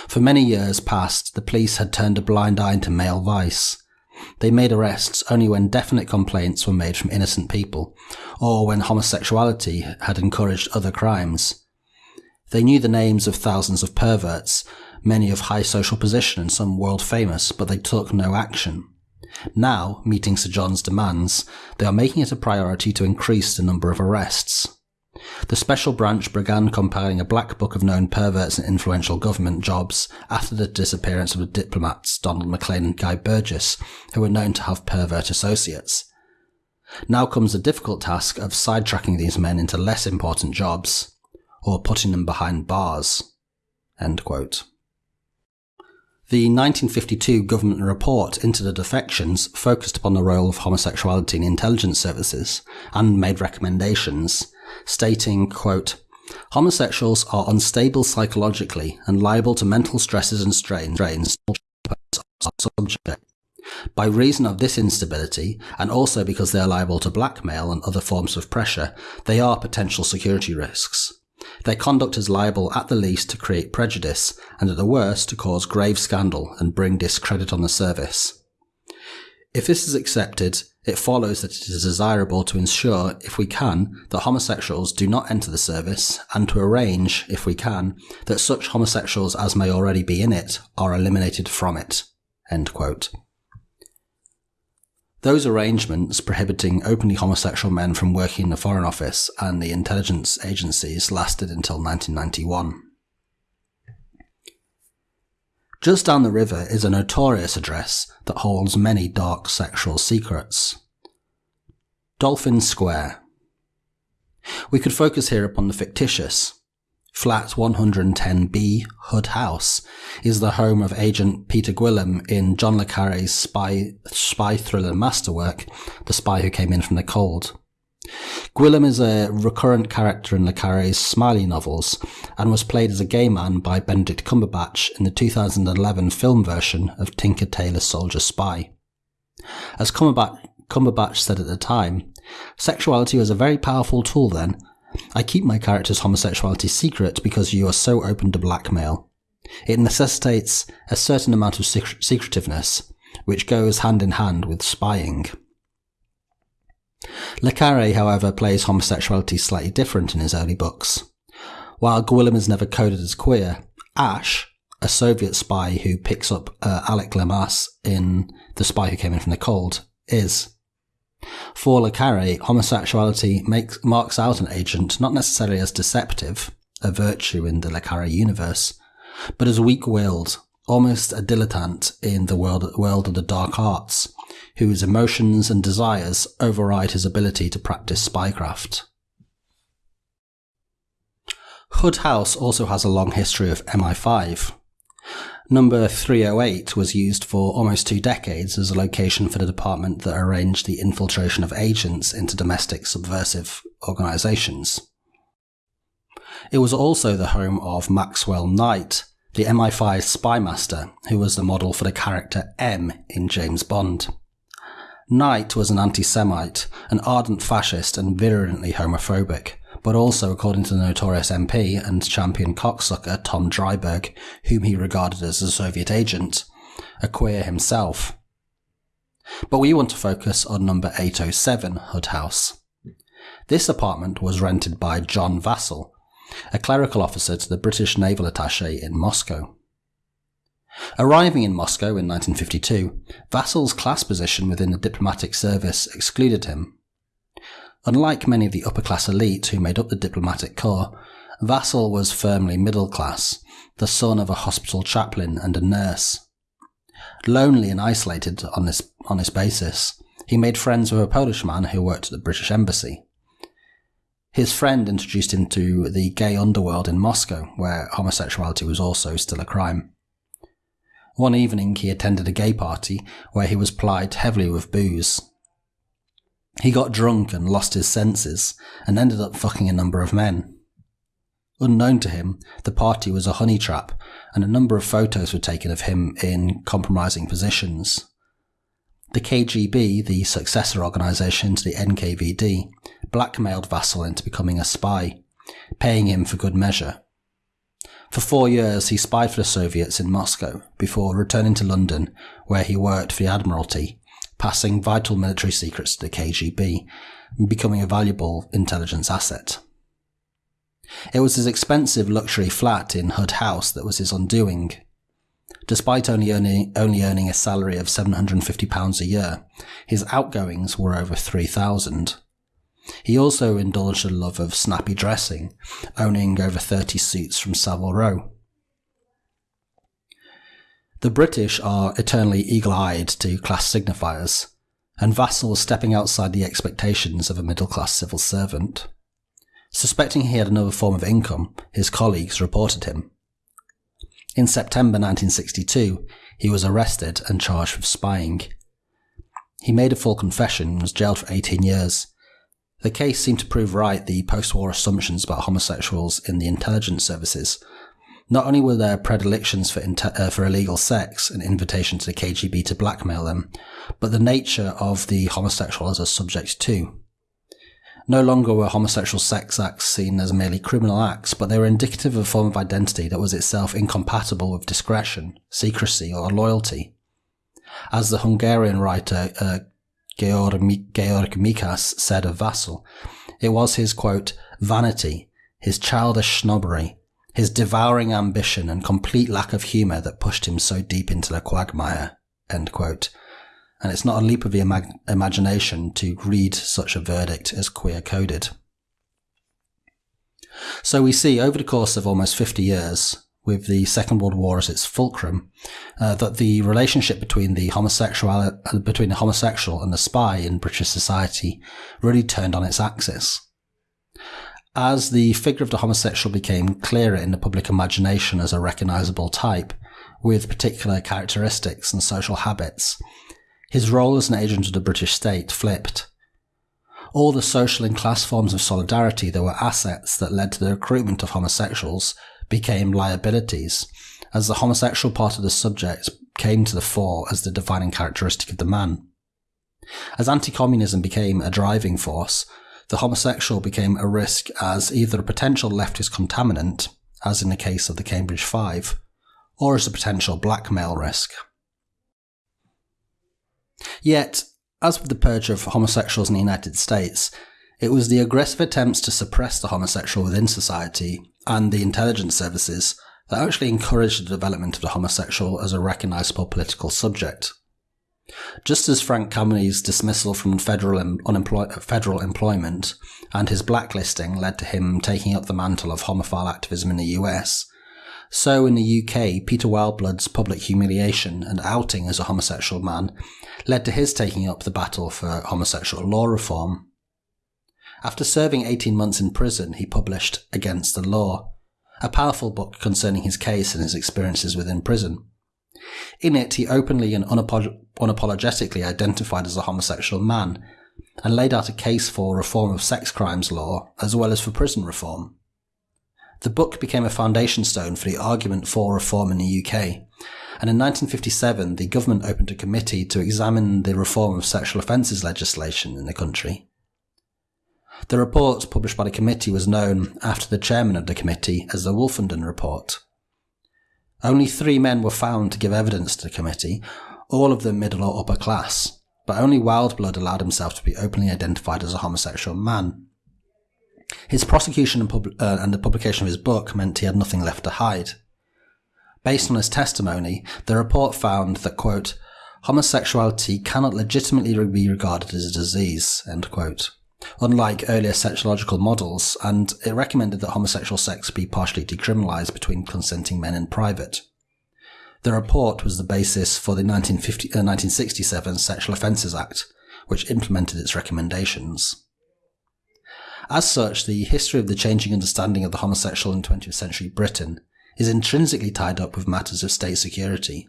For many years past, the police had turned a blind eye to male vice. They made arrests only when definite complaints were made from innocent people, or when homosexuality had encouraged other crimes. They knew the names of thousands of perverts, many of high social position and some world famous, but they took no action. Now, meeting Sir John's demands, they are making it a priority to increase the number of arrests. The special branch began compiling a black book of known perverts and influential government jobs after the disappearance of the diplomats Donald Maclean and Guy Burgess, who were known to have pervert associates. Now comes the difficult task of sidetracking these men into less important jobs, or putting them behind bars. The 1952 government report into the defections focused upon the role of homosexuality in intelligence services and made recommendations stating, quote, Homosexuals are unstable psychologically and liable to mental stresses and strains by reason of this instability, and also because they are liable to blackmail and other forms of pressure, they are potential security risks. Their conduct is liable at the least to create prejudice, and at the worst to cause grave scandal and bring discredit on the service. If this is accepted, it follows that it is desirable to ensure, if we can, that homosexuals do not enter the service, and to arrange, if we can, that such homosexuals as may already be in it are eliminated from it. Those arrangements prohibiting openly homosexual men from working in the Foreign Office and the intelligence agencies lasted until 1991. Just down the river is a notorious address that holds many dark sexual secrets. Dolphin Square. We could focus here upon the fictitious. Flat 110B Hood House is the home of agent Peter Guillam in John le Carre's spy, spy thriller masterwork, The Spy Who Came In From the Cold. Guillam is a recurrent character in Le Carre's Smiley novels and was played as a gay man by Benedict Cumberbatch in the 2011 film version of Tinker Tailor Soldier Spy. As Cumberbatch, Cumberbatch said at the time, sexuality was a very powerful tool then. I keep my character's homosexuality secret because you are so open to blackmail. It necessitates a certain amount of secret- secretiveness, which goes hand in hand with spying. Le Carre, however, plays homosexuality slightly different in his early books. While Guillam is never coded as queer, Ash, a Soviet spy who picks up uh, Alec Leamas in The Spy Who Came In From the Cold, is. For Le Carre, homosexuality makes, marks out an agent not necessarily as deceptive, a virtue in the Le Carre universe, but as weak-willed, almost a dilettante in the world, world of the dark arts, whose emotions and desires override his ability to practice spycraft. Hood House also has a long history of MI5. Number 308 was used for almost two decades as a location for the department that arranged the infiltration of agents into domestic subversive organizations. It was also the home of Maxwell Knight, the MI5 spy master, who was the model for the character M in James Bond. Knight was an anti Semite, an ardent fascist, and virulently homophobic, but also, according to the notorious MP and champion cocksucker Tom Driberg, whom he regarded as a Soviet agent, a queer himself. But we want to focus on number 807 Hood House. This apartment was rented by John Vassall, a clerical officer to the British naval attaché in Moscow. Arriving in Moscow in 1952, Vassall's class position within the diplomatic service excluded him. Unlike many of the upper class elite who made up the diplomatic corps, Vassil was firmly middle class, the son of a hospital chaplain and a nurse. Lonely and isolated on this, on this basis, he made friends with a Polish man who worked at the British Embassy. His friend introduced him to the gay underworld in Moscow, where homosexuality was also still a crime. One evening, he attended a gay party where he was plied heavily with booze. He got drunk and lost his senses and ended up fucking a number of men. Unknown to him, the party was a honey trap, and a number of photos were taken of him in compromising positions. The KGB, the successor organisation to the NKVD, blackmailed Vassall into becoming a spy, paying him for good measure. For four years, he spied for the Soviets in Moscow before returning to London, where he worked for the Admiralty, passing vital military secrets to the KGB, and becoming a valuable intelligence asset. It was his expensive luxury flat in Hood House that was his undoing. Despite only earning, only earning a salary of £750 a year, his outgoings were over 3000 he also indulged a love of snappy dressing, owning over 30 suits from Savile Row. The British are eternally eagle eyed to class signifiers, and Vassall's stepping outside the expectations of a middle class civil servant. Suspecting he had another form of income, his colleagues reported him. In September 1962, he was arrested and charged with spying. He made a full confession and was jailed for 18 years, the case seemed to prove right the post war assumptions about homosexuals in the intelligence services. Not only were there predilections for, uh, for illegal sex an invitation to the KGB to blackmail them, but the nature of the homosexual as a subject too. No longer were homosexual sex acts seen as merely criminal acts, but they were indicative of a form of identity that was itself incompatible with discretion, secrecy, or loyalty. As the Hungarian writer uh, Georg, Georg Mikes said of Vassall. It was his, quote, vanity, his childish snobbery, his devouring ambition and complete lack of humour that pushed him so deep into the quagmire, end quote. And it's not a leap of the imag- imagination to read such a verdict as queer coded. So we see over the course of almost 50 years, with the Second World War as its fulcrum, uh, that the relationship between the homosexual uh, between the homosexual and the spy in British society really turned on its axis. As the figure of the homosexual became clearer in the public imagination as a recognizable type, with particular characteristics and social habits, his role as an agent of the British state flipped. All the social and class forms of solidarity that were assets that led to the recruitment of homosexuals became liabilities, as the homosexual part of the subject came to the fore as the defining characteristic of the man. As anti-communism became a driving force, the homosexual became a risk as either a potential leftist contaminant, as in the case of the Cambridge Five, or as a potential blackmail risk. Yet, as with the purge of homosexuals in the United States, it was the aggressive attempts to suppress the homosexual within society and the intelligence services that actually encouraged the development of the homosexual as a recognizable political subject. Just as Frank Kameny's dismissal from federal, unemploy- federal employment and his blacklisting led to him taking up the mantle of homophile activism in the US, so in the UK, Peter Wildeblood's public humiliation and outing as a homosexual man led to his taking up the battle for homosexual law reform after serving 18 months in prison, he published Against the Law, a powerful book concerning his case and his experiences within prison. In it, he openly and unapolog- unapologetically identified as a homosexual man and laid out a case for reform of sex crimes law as well as for prison reform. The book became a foundation stone for the argument for reform in the UK, and in 1957 the government opened a committee to examine the reform of sexual offences legislation in the country. The report published by the committee was known after the chairman of the committee as the Wolfenden Report. Only three men were found to give evidence to the committee, all of them middle or upper class, but only Wildeblood allowed himself to be openly identified as a homosexual man. His prosecution and, pub- uh, and the publication of his book meant he had nothing left to hide. Based on his testimony, the report found that, quote, homosexuality cannot legitimately be regarded as a disease, end quote, unlike earlier sexological models, and it recommended that homosexual sex be partially decriminalised between consenting men in private. The report was the basis for the 1950, uh, 1967 Sexual Offences Act, which implemented its recommendations. As such, the history of the changing understanding of the homosexual in 20th century Britain is intrinsically tied up with matters of state security.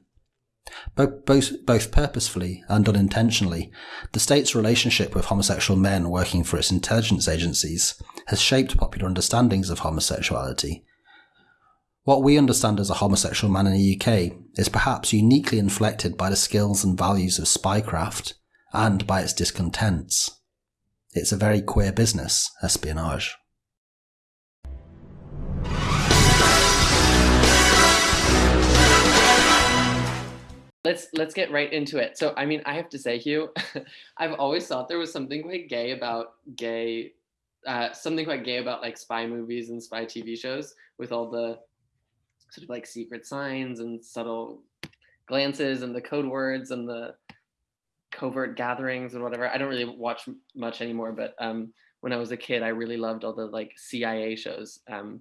Both, both, purposefully and unintentionally, the state's relationship with homosexual men working for its intelligence agencies has shaped popular understandings of homosexuality. What we understand as a homosexual man in the UK is perhaps uniquely inflected by the skills and values of spycraft and by its discontents. It's a very queer business, espionage. Let's let's get right into it. So I mean, I have to say, Huw, I've always thought there was something quite gay about gay, uh, something quite gay about like spy movies and spy TV shows with all the sort of like secret signs and subtle glances and the code words and the covert gatherings and whatever. I don't really watch much anymore, but um, when I was a kid, I really loved all the like CIA shows um,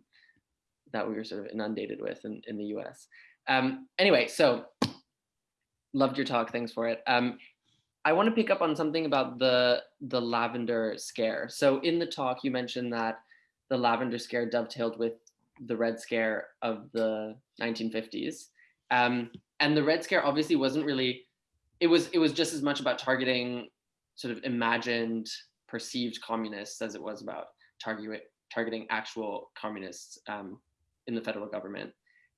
that we were sort of inundated with in, in the US. Um, anyway, so loved your talk. Thanks for it. Um, I want to pick up on something about the the lavender scare. So in the talk, you mentioned that the lavender scare dovetailed with the red scare of the 1950s. Um, and the red scare obviously wasn't really it was it was just as much about targeting sort of imagined perceived communists as it was about targeting targeting actual communists um, in the federal government.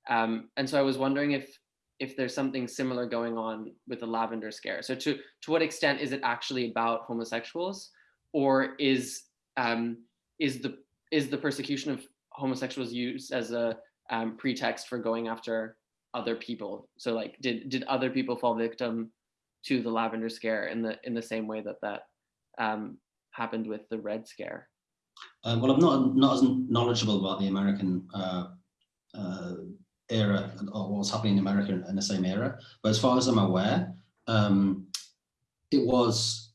Um, and so I was wondering if if there's something similar going on with the lavender scare. So to to what extent is it actually about homosexuals, or is um, is the is the persecution of homosexuals used as a um, pretext for going after other people? So like, did did other people fall victim to the lavender scare in the in the same way that that um, happened with the red scare? Uh, well, I'm not not as knowledgeable about the American uh, uh, era or what was happening in America in, in, the same era, but as far as I'm aware, um, it was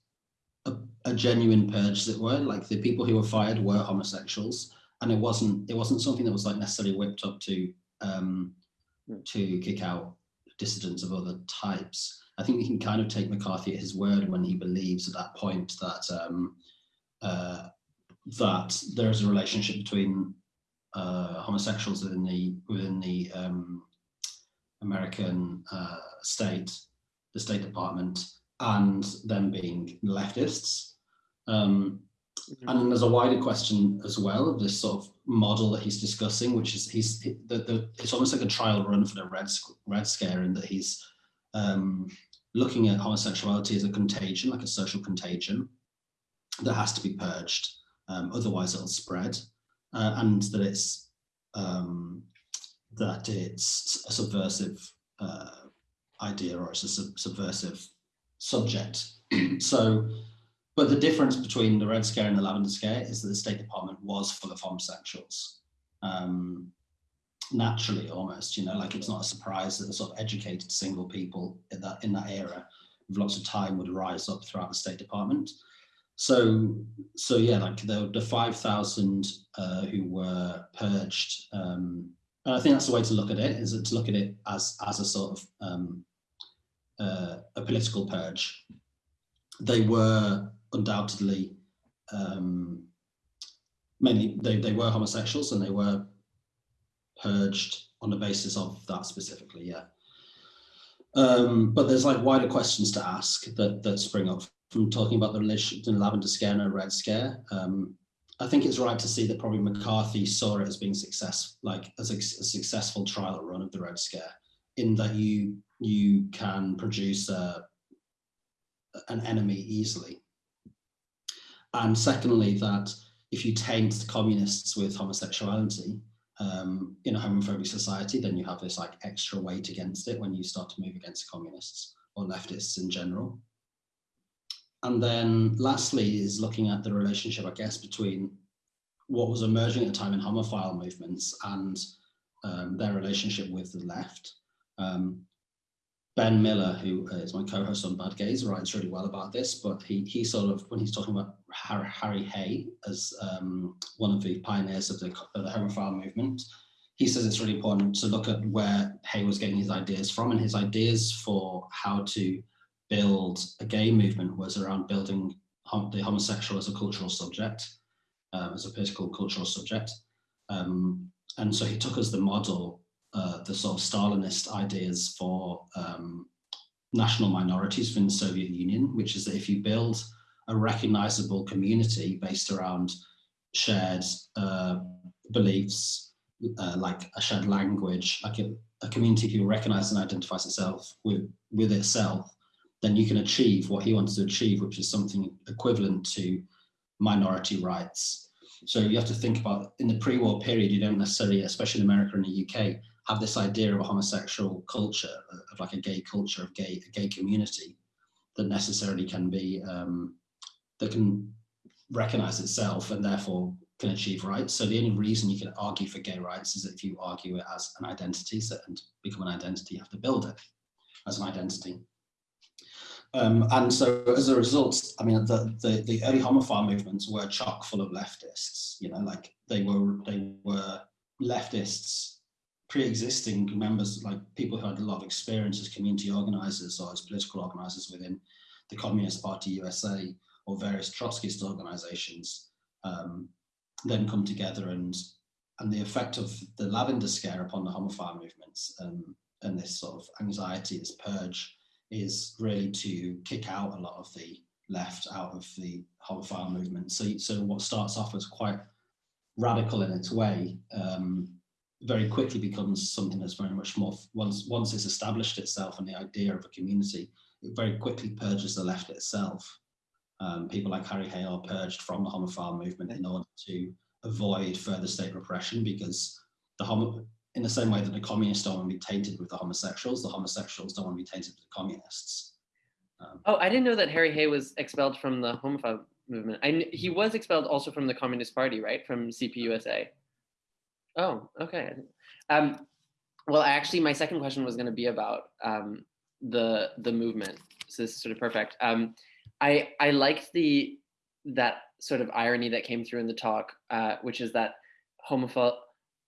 a, a, genuine purge, as it were. Like the people who were fired were homosexuals, and it wasn't it wasn't something that was like necessarily whipped up to um, hmm. to kick out dissidents of other types. I think we can kind of take McCarthy at his word when he believes at that point that um, uh, that there is a relationship between uh, homosexuals within the within the um, American uh, state, the State Department, and them being leftists. Um, mm-hmm. and there's a wider question as well of this sort of model that he's discussing, which is he's the, the it's almost like a trial run for the red red scare in that he's um, looking at homosexuality as a contagion, like a social contagion that has to be purged, um, otherwise it'll spread, uh, and that it's um, that it's a subversive uh, idea or it's a sub subversive subject. so, but the difference between the Red Scare and the Lavender Scare is that the State Department was full of homosexuals. Um, naturally almost you know like it's not a surprise that the sort of educated single people in that in that era with lots of time would rise up throughout the state department so so yeah like the, the 5000 uh, who were purged um, and i think that's the way to look at it is to look at it as as a sort of um, uh, a political purge they were undoubtedly um, mainly they, they were homosexuals and they were purged on the basis of that specifically, yeah. Um, but there's like wider questions to ask that that spring up from talking about the relationship between lavender scare and red scare. Um, I think it's right to see that probably McCarthy saw it as being success, like as a, a, successful trial run of the red scare, in that you you can produce a, an enemy easily, and secondly that if you taint communists with homosexuality um, in a homophobic society, then you have this like extra weight against it when you start to move against communists or leftists in general. And then lastly is looking at the relationship, I guess, between what was emerging at the time in homophile movements and um, their relationship with the left. Um, ben Miller, who is my co-host on Bad Gays, writes really well about this, but he, he sort of, when he's talking about Harry Hay as um, one of the pioneers of the, of the homophile movement, he says it's really important to look at where Hay was getting his ideas from, and his ideas for how to build a gay movement was around building the homosexual as a cultural subject, um, as a political cultural subject. Um, and so he took as the model uh, the sort of Stalinist ideas for um, national minorities within the Soviet Union, which is that if you build a recognizable community based around shared uh, beliefs, uh, like a shared language, like a, a community who recognizes and identifies itself with, with itself, then you can achieve what he wants to achieve, which is something equivalent to minority rights. So you have to think about in the pre-war period, you don't necessarily, especially in America and the UK, have this idea of a homosexual culture, of like a gay culture, of gay, a gay community that necessarily can be, um, that can recognize itself and therefore can achieve rights. So the only reason you can argue for gay rights is if you argue it as an identity, so, and become an identity, you have to build it as an identity. Um, and so as a result, I mean, the, the, the early homophile movements were chock full of leftists, you know, like they were, they were leftists, pre-existing members, like people who had a lot of experience as community organizers or as political organizers within the Communist Party USA or various Trotskyist organizations, um, then come together and and the effect of the lavender scare upon the homophile movements um, and this sort of anxiety, this purge, is really to kick out a lot of the left out of the homophile movement. So, so what starts off as quite radical in its way, um, very quickly becomes something that's very much more, once, once it's established itself and the idea of a community, it very quickly purges the left itself. Um, people like Harry Hay are purged from the homophile movement in order to avoid further state repression because the homo in the same way that the communists don't want to be tainted with the homosexuals, the homosexuals don't want to be tainted with the communists. Um, oh, I didn't know that Harry Hay was expelled from the homophobe movement. I, he was expelled also from the Communist Party, right? From CPUSA. Oh, okay. Um, well, actually, my second question was going to be about um, the the movement. So this is sort of perfect. Um, I I liked the that sort of irony that came through in the talk, uh, which is that homophobe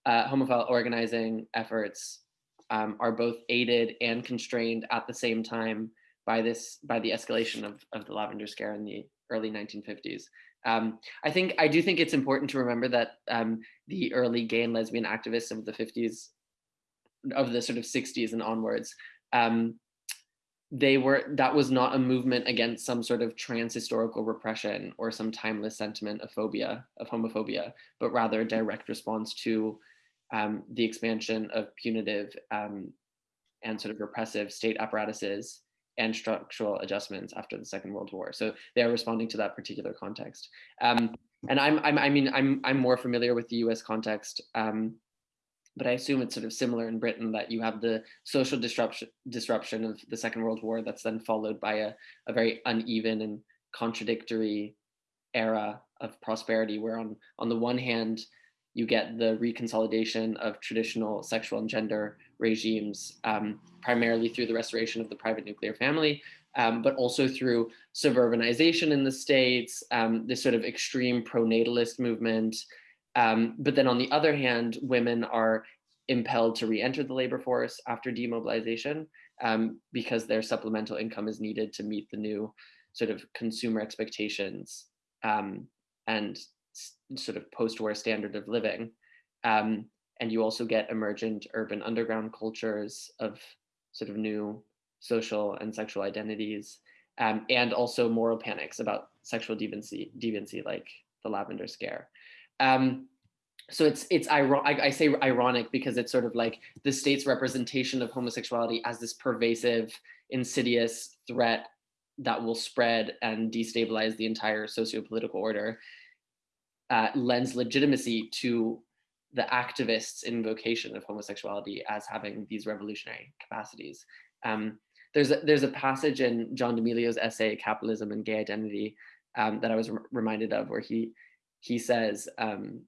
uh, homophile organizing efforts um, are both aided and constrained at the same time by this by the escalation of, of the lavender scare in the early 1950s. Um, I think I do think it's important to remember that um, the early gay and lesbian activists of the 50s, of the sort of 60s and onwards, um, they were that was not a movement against some sort of trans-historical repression or some timeless sentiment of phobia of homophobia, but rather a direct response to um, the expansion of punitive um, and sort of repressive state apparatuses and structural adjustments after the Second World War. So they are responding to that particular context. Um, and I'm, I'm, I mean, I'm, I'm more familiar with the US context, um, but I assume it's sort of similar in Britain that you have the social disruption, disruption of the Second World War that's then followed by a, a very uneven and contradictory era of prosperity, where on, on the one hand, you get the reconsolidation of traditional sexual and gender regimes, um, primarily through the restoration of the private nuclear family, um, but also through suburbanization in the States, um, this sort of extreme pronatalist movement. Um, but then on the other hand, women are impelled to re-enter the labor force after demobilization um, because their supplemental income is needed to meet the new sort of consumer expectations um, and sort of post-war standard of living. Um, and you also get emergent urban underground cultures of sort of new social and sexual identities, um, and also moral panics about sexual deviancy, deviancy like the lavender scare. Um, so it's it's ironic. I say ironic because it's sort of like the state's representation of homosexuality as this pervasive, insidious threat that will spread and destabilize the entire socio-political order uh, lends legitimacy to the activists' invocation of homosexuality as having these revolutionary capacities. Um, there's a, there's a passage in John D'Emilio's essay "Capitalism and Gay Identity" um, that I was reminded of, where he he says, um,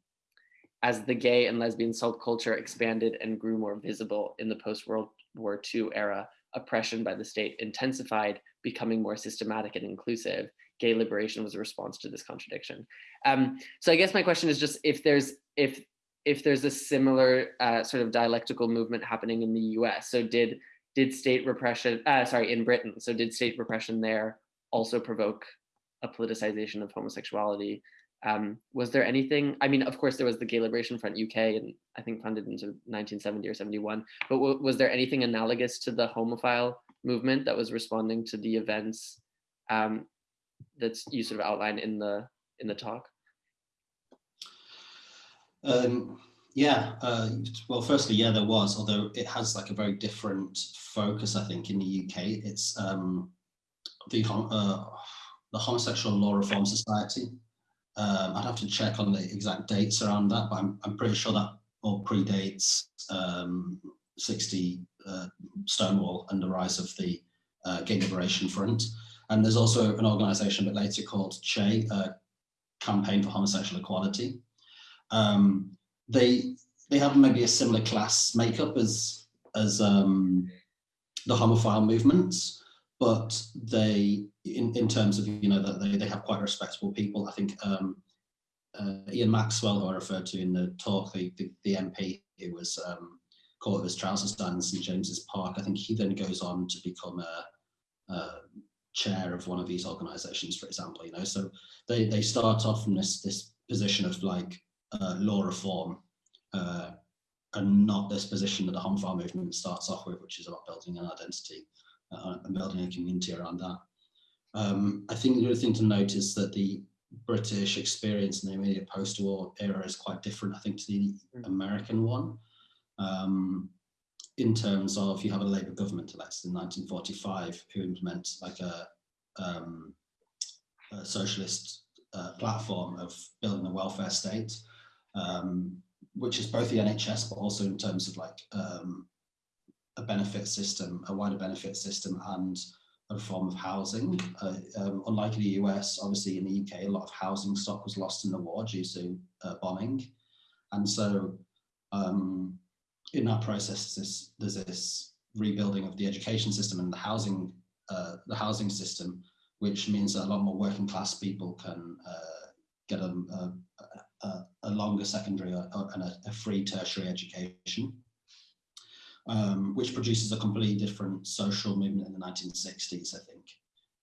as the gay and lesbian subculture expanded and grew more visible in the post World War II era, oppression by the state intensified, becoming more systematic and inclusive. Gay liberation was a response to this contradiction. Um, so I guess my question is just if there's if if there's a similar uh, sort of dialectical movement happening in the U.S. So did did state repression? Uh, sorry, in Britain. So did state repression there also provoke a politicization of homosexuality? Um, was there anything, I mean, of course there was the Gay Liberation Front UK and I think funded into 1970 or 71, but was there anything analogous to the homophile movement that was responding to the events um, that's you sort of outlined in the in the talk? Um, yeah, uh, well, firstly, yeah, there was, although it has like a very different focus, I think, in the UK. It's um, the, uh, the Homosexual Law Reform Society, um, I'd have to check on the exact dates around that, but I'm, I'm pretty sure that all predates um, 60 uh, Stonewall and the rise of the uh, Gay Liberation Front. And there's also an organization a bit later called CHE, uh, Campaign for Homosexual Equality. Um, they they have maybe a similar class makeup as as um, the homophile movements, but they, in, in terms of, you know, that they, they have quite respectable people. I think um, uh, Ian Maxwell, who I referred to in the talk, the, the, the MP who was um, caught with his trousers down in St James's Park, I think he then goes on to become a, a chair of one of these organizations, for example, you know, so they, they start off from this, this position of like uh, law reform uh, and not this position that the homophile movement starts off with, which is about building an identity uh, and building a community around that. Um, I think the other thing to note is that the British experience in the immediate post-war era is quite different, I think, to the mm. American one. Um, in terms of you have a Labour government elected in 1945 who implements like a, um, a socialist uh, platform of building a welfare state, um, which is both the NHS but also in terms of like um, a benefit system, a wider benefit system and a form of housing. Uh, um, unlike in the US, obviously in the UK, a lot of housing stock was lost in the war due to uh, bombing. And so um, in that process, there's, there's this rebuilding of the education system and the housing, uh, the housing system, which means that a lot more working class people can uh, get a, a, a, a, longer secondary and a free tertiary education um, which produces a completely different social movement in the 1960s, I think,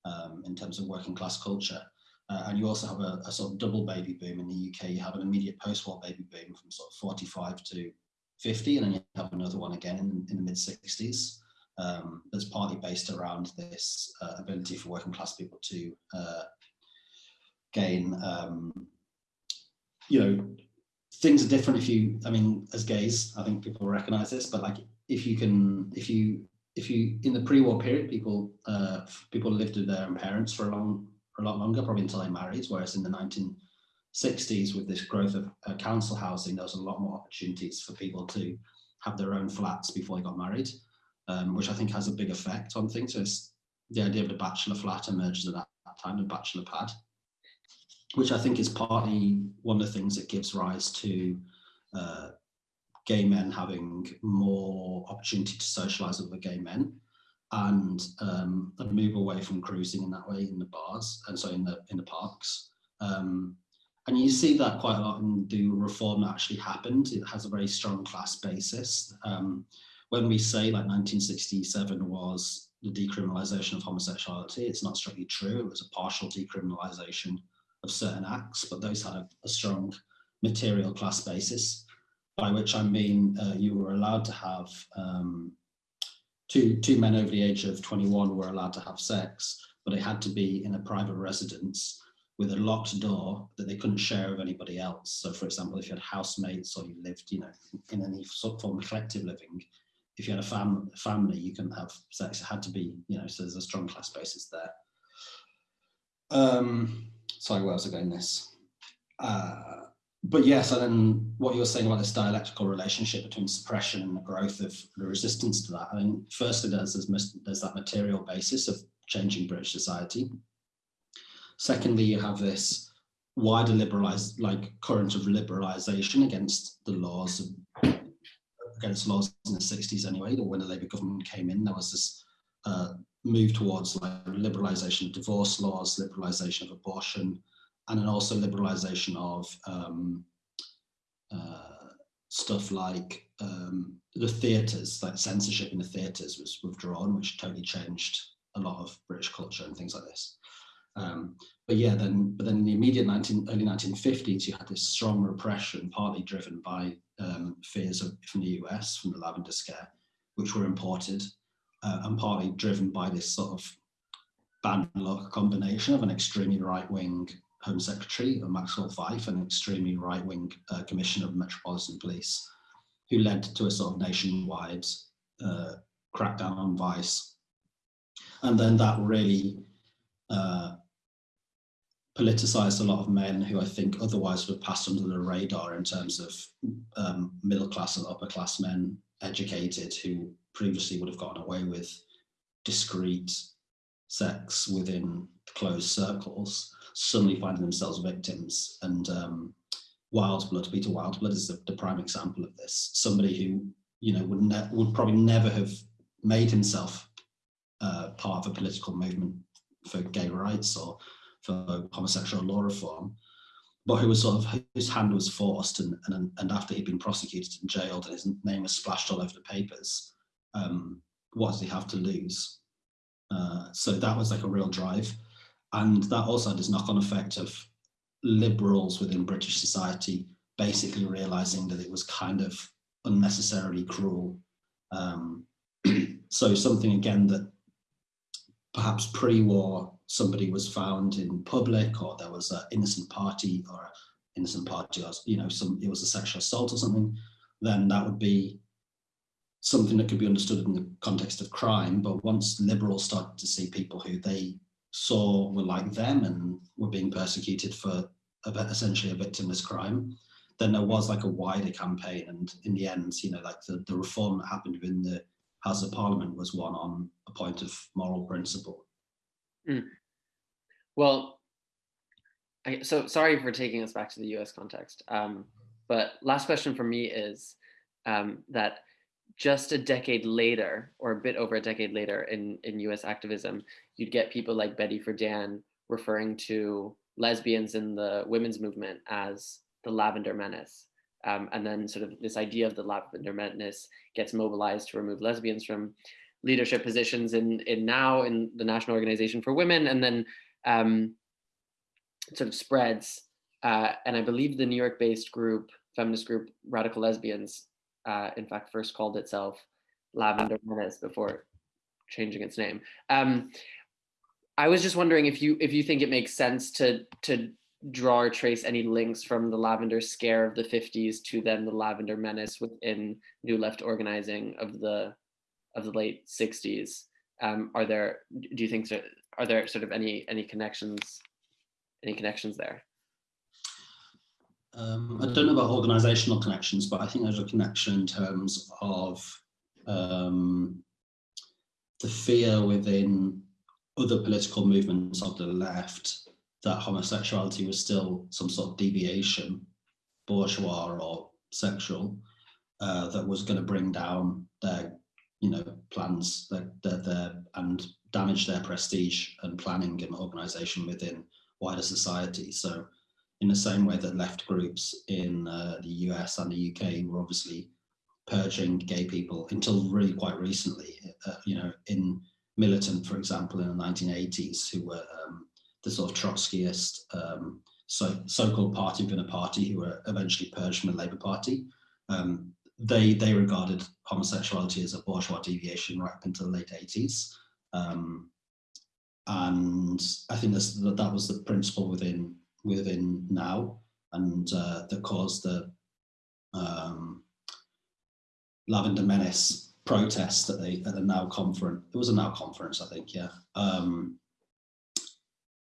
um, in terms of working class culture. Uh, and you also have a, a, sort of double baby boom in the UK. You have an immediate post-war baby boom from sort of 45 to 50, and then you have another one again in, in the mid 60s. Um, that's partly based around this uh, ability for working class people to uh, gain, um, you know, things are different if you, I mean, as gays, I think people recognize this, but like if you can, if you, if you, in the pre-war period, people, uh, people lived with their parents for a long, for a lot longer, probably until they married, whereas in the 1960s, with this growth of uh, council housing, there was a lot more opportunities for people to have their own flats before they got married, um, which I think has a big effect on things. So it's the idea of the bachelor flat emerges at that, that time, the bachelor pad, which I think is partly one of the things that gives rise to uh, gay men having more opportunity to socialize with other gay men and um, move away from cruising in that way in the bars and so in the in the parks. Um, and you see that quite a lot in the reform that actually happened. It has a very strong class basis. Um, when we say like 1967 was the decriminalization of homosexuality, it's not strictly true. It was a partial decriminalization of certain acts, but those had a, a strong material class basis by which I mean uh, you were allowed to have um, two, two men over the age of 21 were allowed to have sex, but it had to be in a private residence with a locked door that they couldn't share with anybody else. So for example, if you had housemates or you lived, you know, in any sort of form of collective living, if you had a fam family, you couldn't have sex. It had to be, you know, so there's a strong class basis there. Um, sorry, where was I going this? Uh, but yes, and then what you were saying about this dialectical relationship between suppression and the growth of the resistance to that. I mean, firstly, there's, there's, there's that material basis of changing British society. Secondly, you have this wider liberalized, like current of liberalization against the laws, of, against laws in the 60s anyway, when the Labour government came in, there was this uh, move towards like liberalization of divorce laws, liberalization of abortion, and then also liberalization of um, uh, stuff like um, the theatres, like censorship in the theatres was withdrawn, which totally changed a lot of British culture and things like this. Um, but yeah, then but then in the immediate 19, early 1950s, you had this strong repression, partly driven by um, fears of, from the US, from the Lavender Scare, which were imported, uh, and partly driven by this sort of bad luck combination of an extremely right-wing Home Secretary, Maxwell Fyfe, an extremely right-wing uh, Commissioner of Metropolitan Police, who led to a sort of nationwide uh, crackdown on vice. And then that really uh, politicized a lot of men who I think otherwise would have passed under the radar in terms of um, middle class and upper class men, educated, who previously would have gotten away with discreet sex within closed circles suddenly finding themselves victims. And um, Wildeblood, Peter Wildeblood is the, the, prime example of this. Somebody who, you know, would, would probably never have made himself uh, part of a political movement for gay rights or for homosexual law reform, but who was sort of, his hand was forced and, and, and after he'd been prosecuted and jailed and his name was splashed all over the papers, um, what does he have to lose? Uh, so that was like a real drive. And that also had this knock-on effect of liberals within British society basically realizing that it was kind of unnecessarily cruel. Um, so something again that perhaps pre-war somebody was found in public or there was an innocent party or an innocent party or you know some it was a sexual assault or something then that would be something that could be understood in the context of crime but once liberals started to see people who they saw were like them and were being persecuted for essentially a victimless crime, then there was like a wider campaign. And in the end, you know, like the, the reform that happened within the House of Parliament was one on a point of moral principle. Mm. Well, I, so sorry for taking us back to the US context. Um, but last question for me is um, that just a decade later, or a bit over a decade later in, in US activism, you'd get people like Betty Friedan referring to lesbians in the women's movement as the lavender menace. Um, and then sort of this idea of the lavender menace gets mobilized to remove lesbians from leadership positions in, in now in the National Organization for Women, and then um, sort of spreads. Uh, and I believe the New York-based group, feminist group Radical Lesbians, uh, in fact, first called itself Lavender Menace before changing its name. Um, I was just wondering if you if you think it makes sense to to draw or trace any links from the Lavender Scare of the 50s to then the Lavender Menace within New Left organizing of the of the late 60s. Um, are there do you think are there sort of any any connections any connections there? Um, I don't know about organizational connections, but I think there's a connection in terms of um, the fear within other political movements of the left that homosexuality was still some sort of deviation, bourgeois or sexual, uh, that was going to bring down their, you know, plans their, their, their, and damage their prestige and planning and organization within wider society. So in the same way that left groups in uh, the US and the UK were obviously purging gay people until really quite recently, uh, you know, in Militant, for example, in the 1980s, who were um, the sort of Trotskyist um, so, so-called party within a party who were eventually purged from the Labour Party. Um, they, they regarded homosexuality as a bourgeois deviation right up until the late 80s. Um, and I think that that was the principle within within now and uh, that caused the um, Lavender Menace protest that they at the Now conference. It was a Now conference, I think, yeah. Um,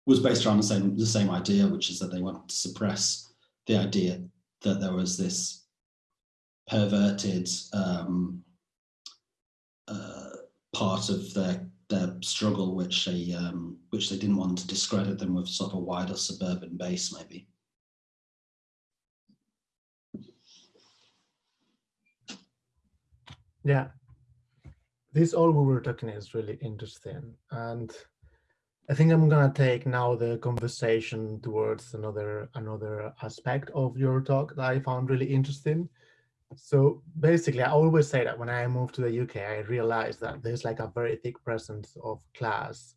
was based around the same the same idea, which is that they wanted to suppress the idea that there was this perverted um, uh, part of their their struggle, which they um, which they didn't want to discredit them with sort of a wider suburban base, maybe. Yeah, this all we were talking is really interesting, and I think I'm gonna take now the conversation towards another another aspect of your talk that I found really interesting. So basically, I always say that when I moved to the UK, I realized that there's like a very thick presence of class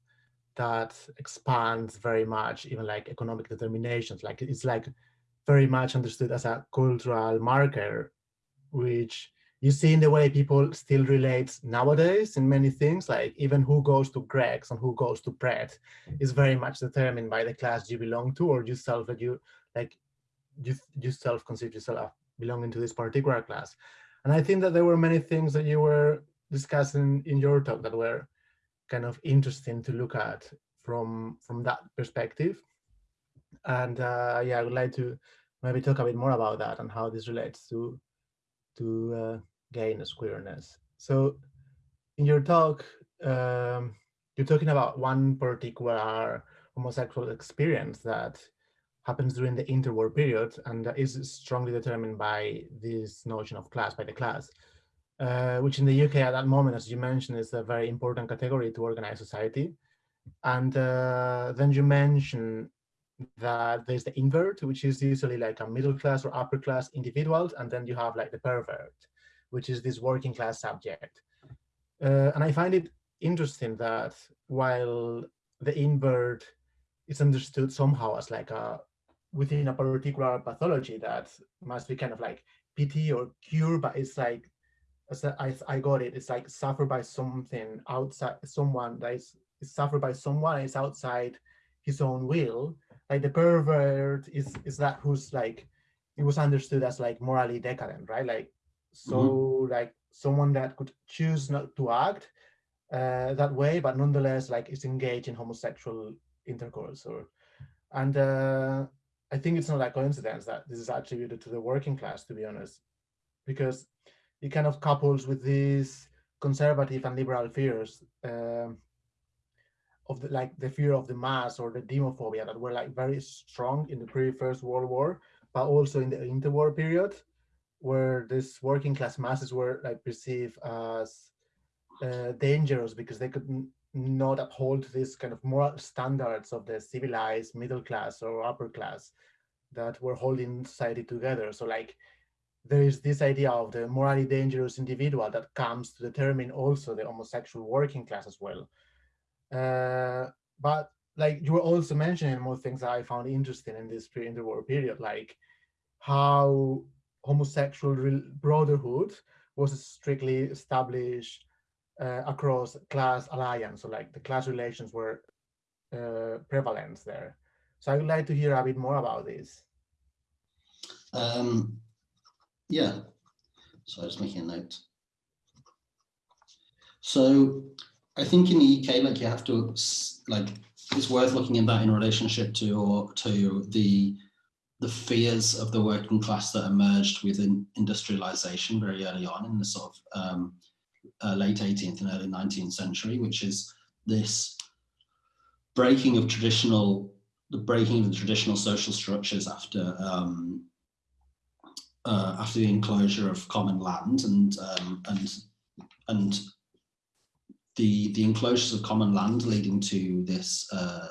that expands very much, even like economic determinations. Like it's like very much understood as a cultural marker, which you see in the way people still relate nowadays in many things, like even who goes to Greggs and who goes to Pret is very much determined by the class you belong to or yourself that you like you, you self consider yourself belonging to this particular class. And I think that there were many things that you were discussing in your talk that were kind of interesting to look at from from that perspective. And uh, yeah, I would like to maybe talk a bit more about that and how this relates to to uh, gayness, queerness. So in your talk, um, you're talking about one particular homosexual experience that happens during the interwar period and is strongly determined by this notion of class, by the class, uh, which in the UK at that moment, as you mentioned, is a very important category to organize society. And uh, then you mention that there's the invert, which is usually like a middle class or upper class individuals, and then you have like the pervert, which is this working class subject. Uh, and I find it interesting that while the invert is understood somehow as like a within a particular pathology that must be kind of like pity or cure, but it's like as I, I got it, it's like suffered by something outside someone that is, is suffered by someone is outside his own will. Like the pervert is is that who's like it was understood as like morally decadent, right? Like so mm-hmm. like someone that could choose not to act uh, that way, but nonetheless like is engaged in homosexual intercourse or and uh, I think it's not a coincidence that this is attributed to the working class, to be honest, because it kind of couples with these conservative and liberal fears um, of the, like the fear of the mass or the demophobia that were like very strong in the pre-first World War, but also in the interwar period, where these working class masses were like perceived as uh, dangerous because they could not uphold this kind of moral standards of the civilized middle class or upper class that were holding society together. So like there is this idea of the morally dangerous individual that comes to determine also the homosexual working class as well. Uh, but like you were also mentioning more things that I found interesting in this pre-interwar period, like how homosexual brotherhood was strictly established uh, across class alliance. So like the class relations were uh, prevalent there. So I would like to hear a bit more about this. Um, yeah, so I was making a note. So I think in the UK, like you have to, like, it's worth looking at that in relationship to or to the the fears of the working class that emerged within industrialization very early on in the sort of um, uh, late 18th and early 19th century, which is this breaking of traditional, the breaking of the traditional social structures after um, uh, after the enclosure of common land and um, and and the the enclosures of common land leading to this uh,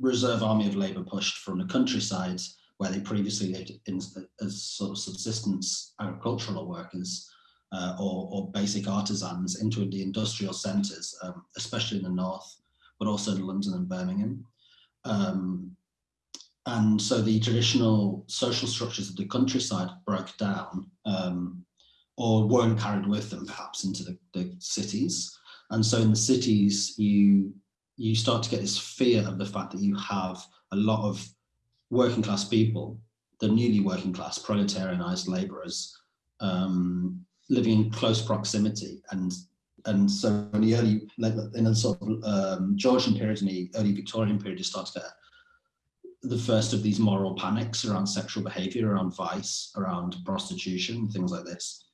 reserve army of labour pushed from the countryside where they previously lived in, as sort of subsistence agricultural workers uh, or, or, basic artisans into the industrial centres, um, especially in the north, but also in London and Birmingham. Um, and so the traditional social structures of the countryside broke down um, or weren't carried with them perhaps into the, the cities. And so in the cities, you you start to get this fear of the fact that you have a lot of working class people, the newly working class, proletarianized laborers, um, living in close proximity. And and so in the early, in the sort of um, Georgian period and the early Victorian period, you start to get the first of these moral panics around sexual behavior, around vice, around prostitution, things like this.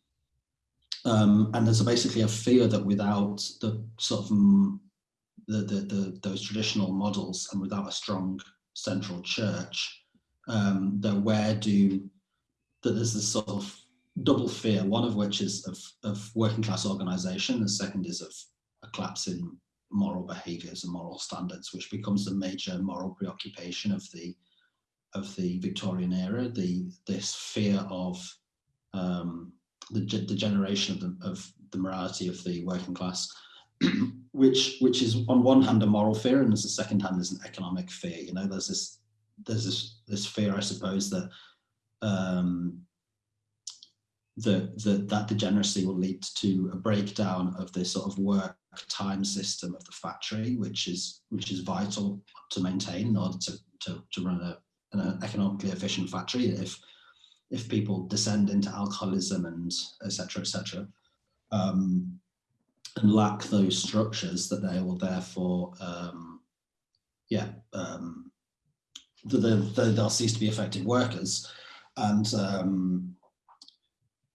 Um, and there's basically a fear that without the sort of mm, the, the, the, those traditional models and without a strong central church, um, that where do that there's this sort of double fear, one of which is of, of working class organization, the second is of a collapse in moral behaviors and moral standards, which becomes the major moral preoccupation of the of the Victorian era. The this fear of um, the, the generation of the, of the morality of the working class, which which is on one hand a moral fear, and as a second hand is an economic fear. You know, there's this there's this this fear, I suppose, that um, that that that degeneracy will lead to a breakdown of the sort of work time system of the factory, which is which is vital to maintain in order to to, to run a, an economically efficient factory. If if people descend into alcoholism and etc. etc. Um, and lack those structures, that they will therefore, um, yeah, um, the, the, they'll cease to be effective workers, and um,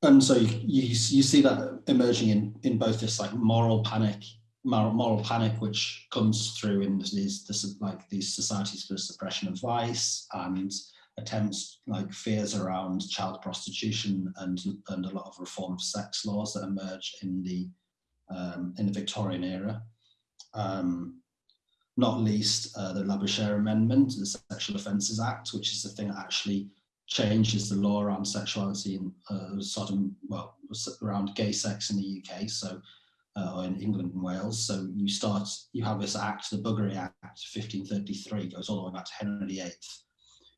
and so you, you, you see that emerging in in both this like moral panic moral, moral panic which comes through in these this like these societies for the suppression of vice and attempts like fears around child prostitution and and a lot of reform of sex laws that emerge in the um, in the Victorian era. Um, not least uh, the Labouchere Amendment, the Sexual Offences Act, which is the thing that actually changes the law around sexuality and uh, sort of, well, around gay sex in the UK, so, uh, or in England and Wales. So you start, you have this act, the Buggery Act 1533, goes all the way back to Henry VIII,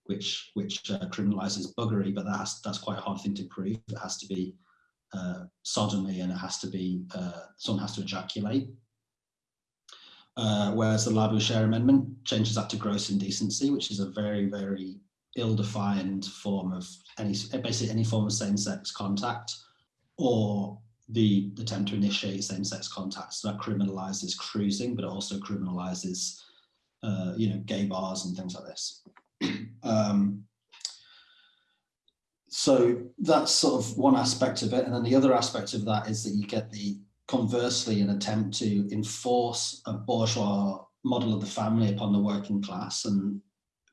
which which uh, criminalizes buggery, but that has, that's quite a hard thing to prove. It has to be uh, sodomy and it has to be, uh, someone has to ejaculate. Uh, whereas the Labouchere Amendment changes that to gross indecency, which is a very, very ill-defined form of any basically any form of same-sex contact or the attempt to initiate same-sex contact. So that criminalizes cruising but it also criminalizes uh, you know gay bars and things like this. Um, so that's sort of one aspect of it. And then the other aspect of that is that you get the conversely an attempt to enforce a bourgeois model of the family upon the working class. And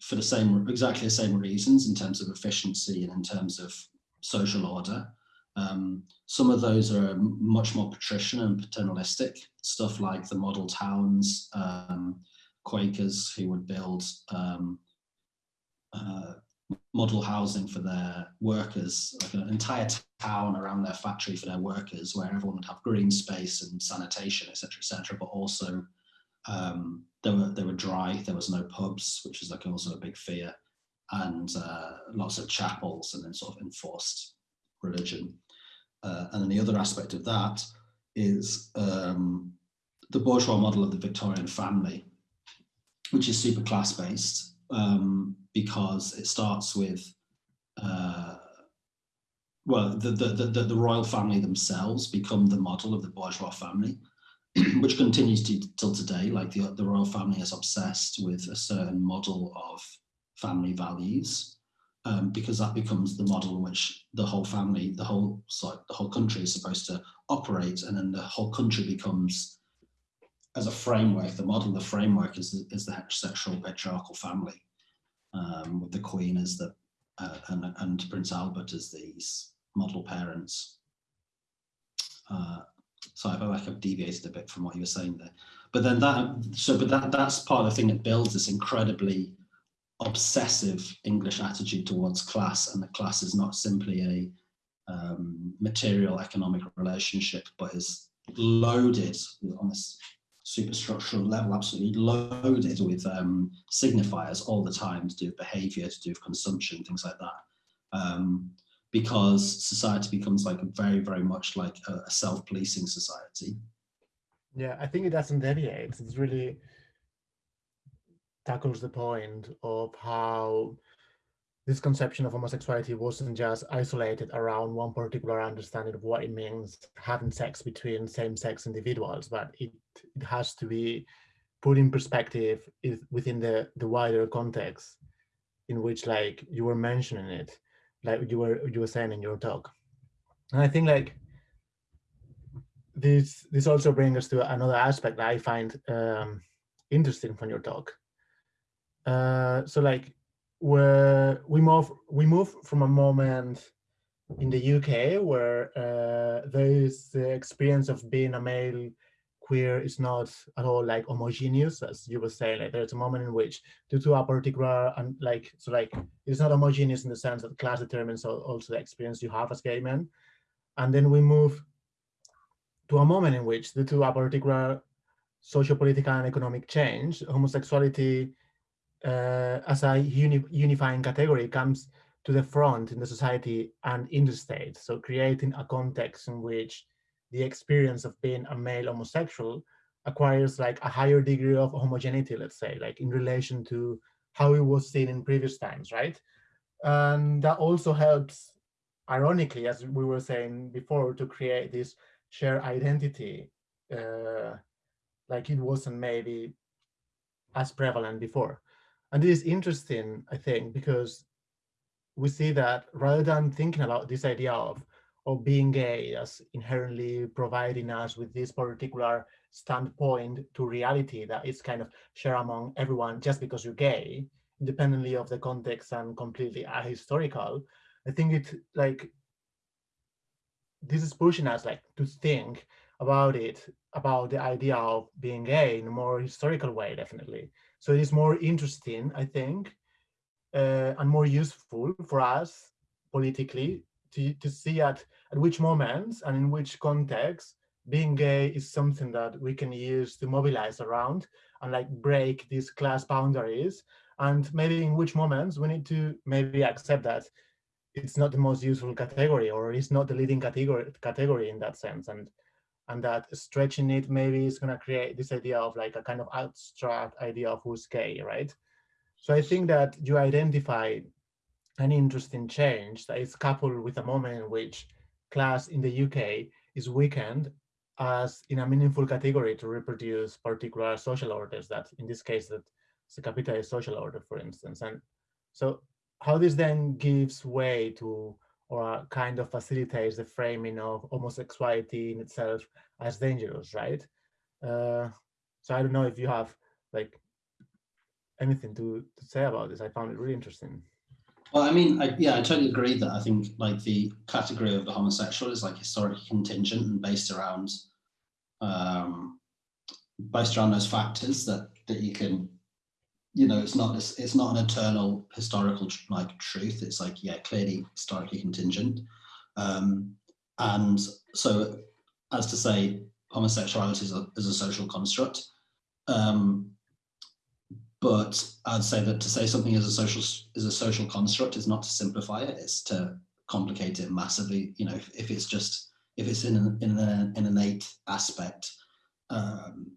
for the same, exactly the same reasons in terms of efficiency and in terms of social order. Um, some of those are much more patrician and paternalistic, stuff like the model towns, um, Quakers who would build um, uh, model housing for their workers, like an entire town around their factory for their workers, where everyone would have green space and sanitation, etc., etc., but also um, they were they were dry. There was no pubs, which was like also a big fear, and uh, lots of chapels, and then sort of enforced religion. Uh, and then the other aspect of that is um, the bourgeois model of the Victorian family, which is super class based um, because it starts with uh, well, the, the, the, the royal family themselves become the model of the bourgeois family. which continues to till today. Like the, the royal family is obsessed with a certain model of family values, um, because that becomes the model in which the whole family, the whole sorry, the whole country is supposed to operate, and then the whole country becomes as a framework. The model, the framework is is the heterosexual patriarchal family, um, with the Queen as the uh, and, and Prince Albert as these model parents. Uh, so I feel like I've deviated a bit from what you were saying there. But then that, so, but that, that's part of the thing that builds this incredibly obsessive English attitude towards class. And the class is not simply a um, material economic relationship, but is loaded on this superstructural level, absolutely loaded with um, signifiers all the time to do with behavior, to do with consumption, things like that. Um, because society becomes like very, very much like a, a self-policing society. Yeah, I think it doesn't deviate. It's really tackles the point of how this conception of homosexuality wasn't just isolated around one particular understanding of what it means having sex between same-sex individuals, but it, it has to be put in perspective within the, the wider context in which like you were mentioning it, like you were you were saying in your talk. And I think like this this also brings us to another aspect that I find um, interesting from your talk. Uh, so like where we move we move from a moment in the UK where uh, there is the experience of being a male queer is not at all like homogeneous as you were saying like there's a moment in which due to a particular and like so like it's not homogeneous in the sense that class determines also the experience you have as gay men and then we move to a moment in which due to a particular social political and economic change homosexuality uh, as a uni unifying category comes to the front in the society and in the state. So creating a context in which the experience of being a male homosexual acquires like a higher degree of homogeneity, let's say, like in relation to how it was seen in previous times, right? And that also helps, ironically, as we were saying before, to create this shared identity, uh, like it wasn't maybe as prevalent before. And this is interesting, I think, because we see that rather than thinking about this idea of, of being gay as inherently providing us with this particular standpoint to reality that is kind of shared among everyone just because you're gay, independently of the context and completely ahistorical, I think it like this is pushing us like to think about it, about the idea of being gay in a more historical way, definitely. So it is more interesting, I think, uh, and more useful for us politically to, to see at, at which moments and in which context being gay is something that we can use to mobilize around and like break these class boundaries and maybe in which moments we need to maybe accept that it's not the most useful category or it's not the leading category category in that sense and and that stretching it maybe is going to create this idea of like a kind of abstract idea of who's gay, right? So I think that you identify an interesting change that is coupled with a moment in which class in the UK is weakened as in a meaningful category to reproduce particular social orders that in this case that the capitalist social order, for instance. And so how this then gives way to or kind of facilitates the framing of homosexuality in itself as dangerous, right? Uh, so I don't know if you have like anything to, to say about this. I found it really interesting. Well, I mean, I, yeah, I totally agree that I think like the category of the homosexual is like historically contingent and based around um, based around those factors that that you can you know, it's not it's not an eternal historical like truth. It's like yeah, clearly historically contingent, um, and so as to say, homosexuality is a, is a social construct. Um, but I'd say that to say something is a social is a social construct is not to simplify it. It's to complicate it massively. You know, if, if it's just if it's in an, in an, innate aspect, um,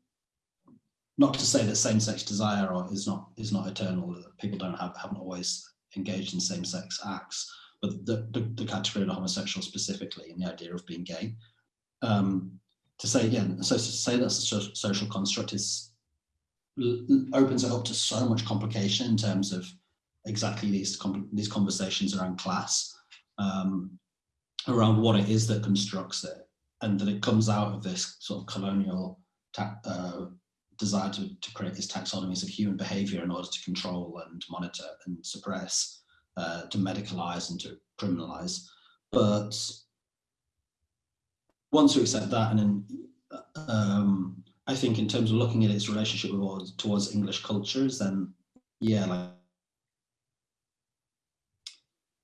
not to say that same-sex desire is not is not eternal. People don't have haven't always engaged in same-sex acts, but the, the, the category of the homosexual specifically and the idea of being gay. Um, to say again, so to say that social construct is opens it up to so much complication in terms of exactly these these conversations around class, um, around what it is that constructs it, and that it comes out of this sort of colonial uh, desire to, to create these taxonomies of human behavior in order to control and monitor and suppress, uh, to medicalize and to criminalize. But once we accept that, and then um, I think in terms of looking at its relationship towards English cultures, then yeah, like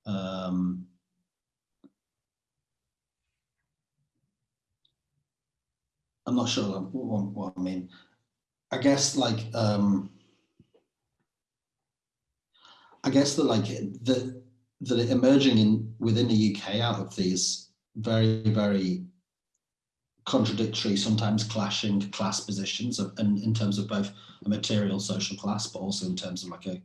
um, I'm not sure what, what I mean. I guess like um I guess that like the that emerging in within the UK out of these very very contradictory, sometimes clashing class positions, of, and in terms of both a material social class, but also in terms of like a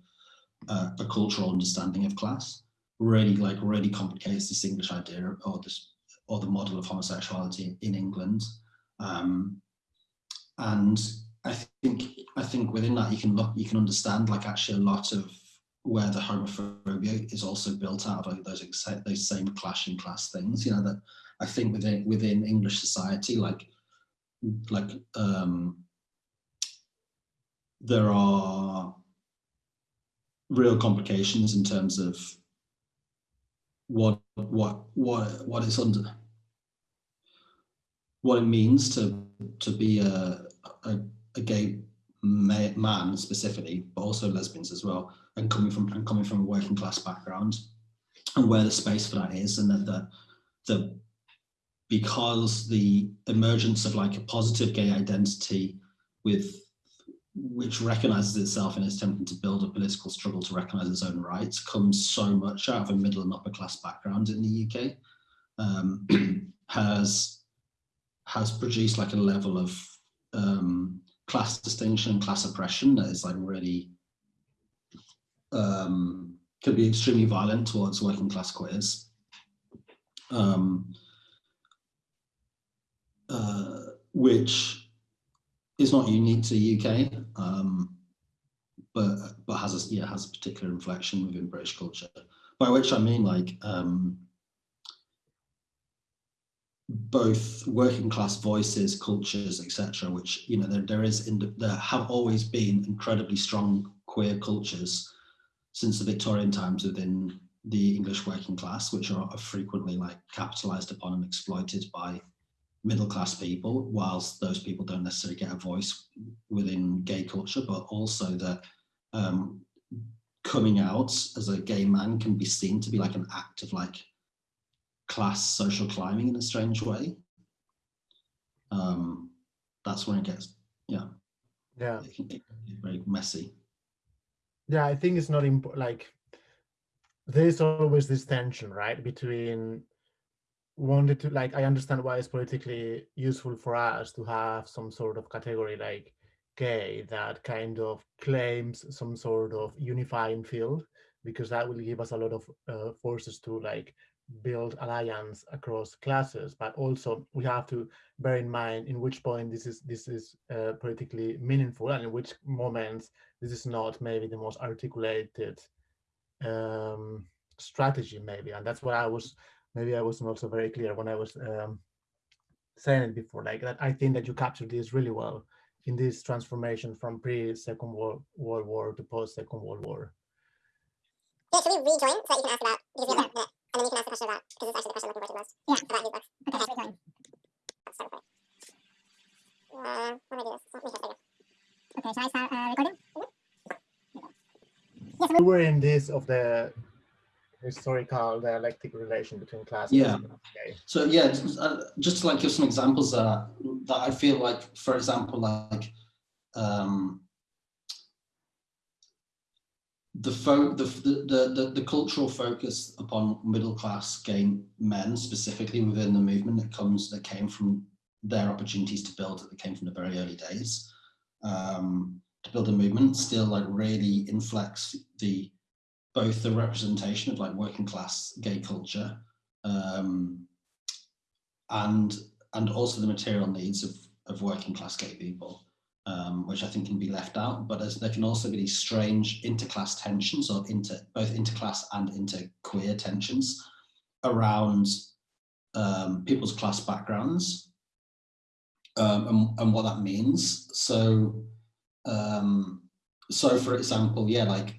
a, a cultural understanding of class, really like really complicates this English idea or this or the model of homosexuality in England, um, and I think I think within that you can look you can understand like actually a lot of where the homophobia is also built out of those those same clashing class things. You know that I think within within English society, like like um, there are real complications in terms of what what what what is under what it means to to be a a, a gay man specifically, but also lesbians as well, and coming from and coming from a working class background, and where the space for that is, and that the the because the emergence of like a positive gay identity with which recognizes itself and is attempting to build a political struggle to recognize its own rights comes so much out of a middle and upper class background in the UK um, has has produced like a level of um, class distinction, and class oppression that is like really um, can be extremely violent towards working class queers. Um, uh, which is not unique to UK, um, but but has a yeah has a particular inflection within British culture. By which I mean like um, both working class voices, cultures, etc. Which you know there there is in the, there have always been incredibly strong queer cultures since the Victorian times within the English working class, which are frequently like capitalized upon and exploited by middle class people, whilst those people don't necessarily get a voice within gay culture, but also that um, coming out as a gay man can be seen to be like an act of like class social climbing in a strange way. Um, that's when it gets, yeah, yeah, it can get very messy. Yeah, I think it's not important. Like, there's always this tension, right, between wanted to like i understand why it's politically useful for us to have some sort of category like gay that kind of claims some sort of unifying field because that will give us a lot of uh, forces to like build alliance across classes. But also we have to bear in mind in which point this is this is uh, politically meaningful and in which moments this is not maybe the most articulated um, strategy maybe. And that's what i was maybe I wasn't also very clear when I was um, saying it before, like that I think that you captured this really well in this transformation from pre-Second World, World War to post-Second World War. Yeah, should we rejoin so that you can ask about, because we have the, and then you can ask the question about, because it's actually the question I'm looking forward to most. Yeah. About his books. Okay, let's rejoin. Start recording. Uh, what do I do this? Let me just Okay, shall I start uh, recording? Mm -hmm. Yes, we were in this of the historical dialectic relation between class yeah. so yeah uh, just to like give some examples uh, that i feel like for example like um the, fo the, the, the, the cultural focus upon middle class gay men specifically within the movement that comes that came from their opportunities to build that came from the very early days um, to build a movement still like really inflects the both the representation of like working class gay culture um, and and also the material needs of, of working class gay people, um, which I think can be left out. But as there can also be these strange interclass tensions or inter both interclass and interqueer tensions around um, people's class backgrounds um, and, and, what that means. So, um, so for example, yeah, like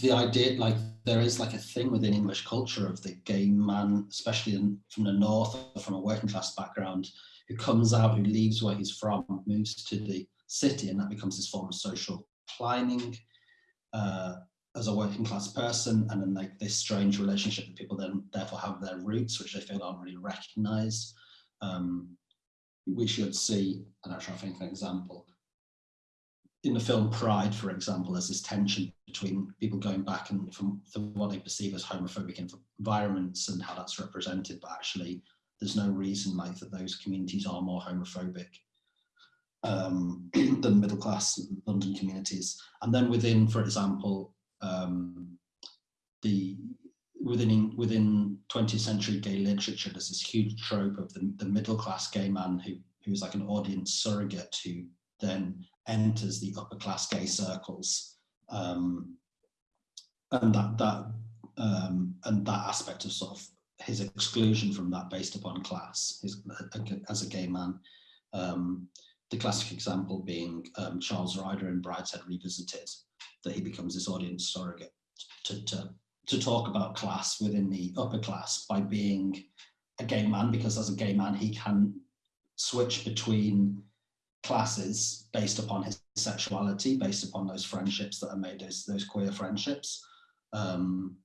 the idea like there is like a thing within English culture of the gay man, especially in, from the north or from a working class background, who comes out, who leaves where he's from, moves to the city, and that becomes his form of social climbing uh, as a working class person, and then like this strange relationship that people then therefore have their roots, which they feel aren't really recognised. Um, we should see, and actually I think an example, in the film Pride, for example, there's this tension between people going back and from, from what they perceive as homophobic environments and how that's represented, but actually there's no reason like that those communities are more homophobic um, than middle class London communities. And then within, for example, um, the within within 20th century gay literature, there's this huge trope of the, the middle class gay man who who's like an audience surrogate who then enters the upper class gay circles um, and that that um, and that aspect of sort of his exclusion from that based upon class his, as a gay man. Um, the classic example being um, Charles Ryder in Brideshead Revisited, that he becomes this audience surrogate to, to, to talk about class within the upper class by being a gay man, because as a gay man, he can switch between classes based upon his sexuality, based upon those friendships that are made, those, those queer friendships. Um,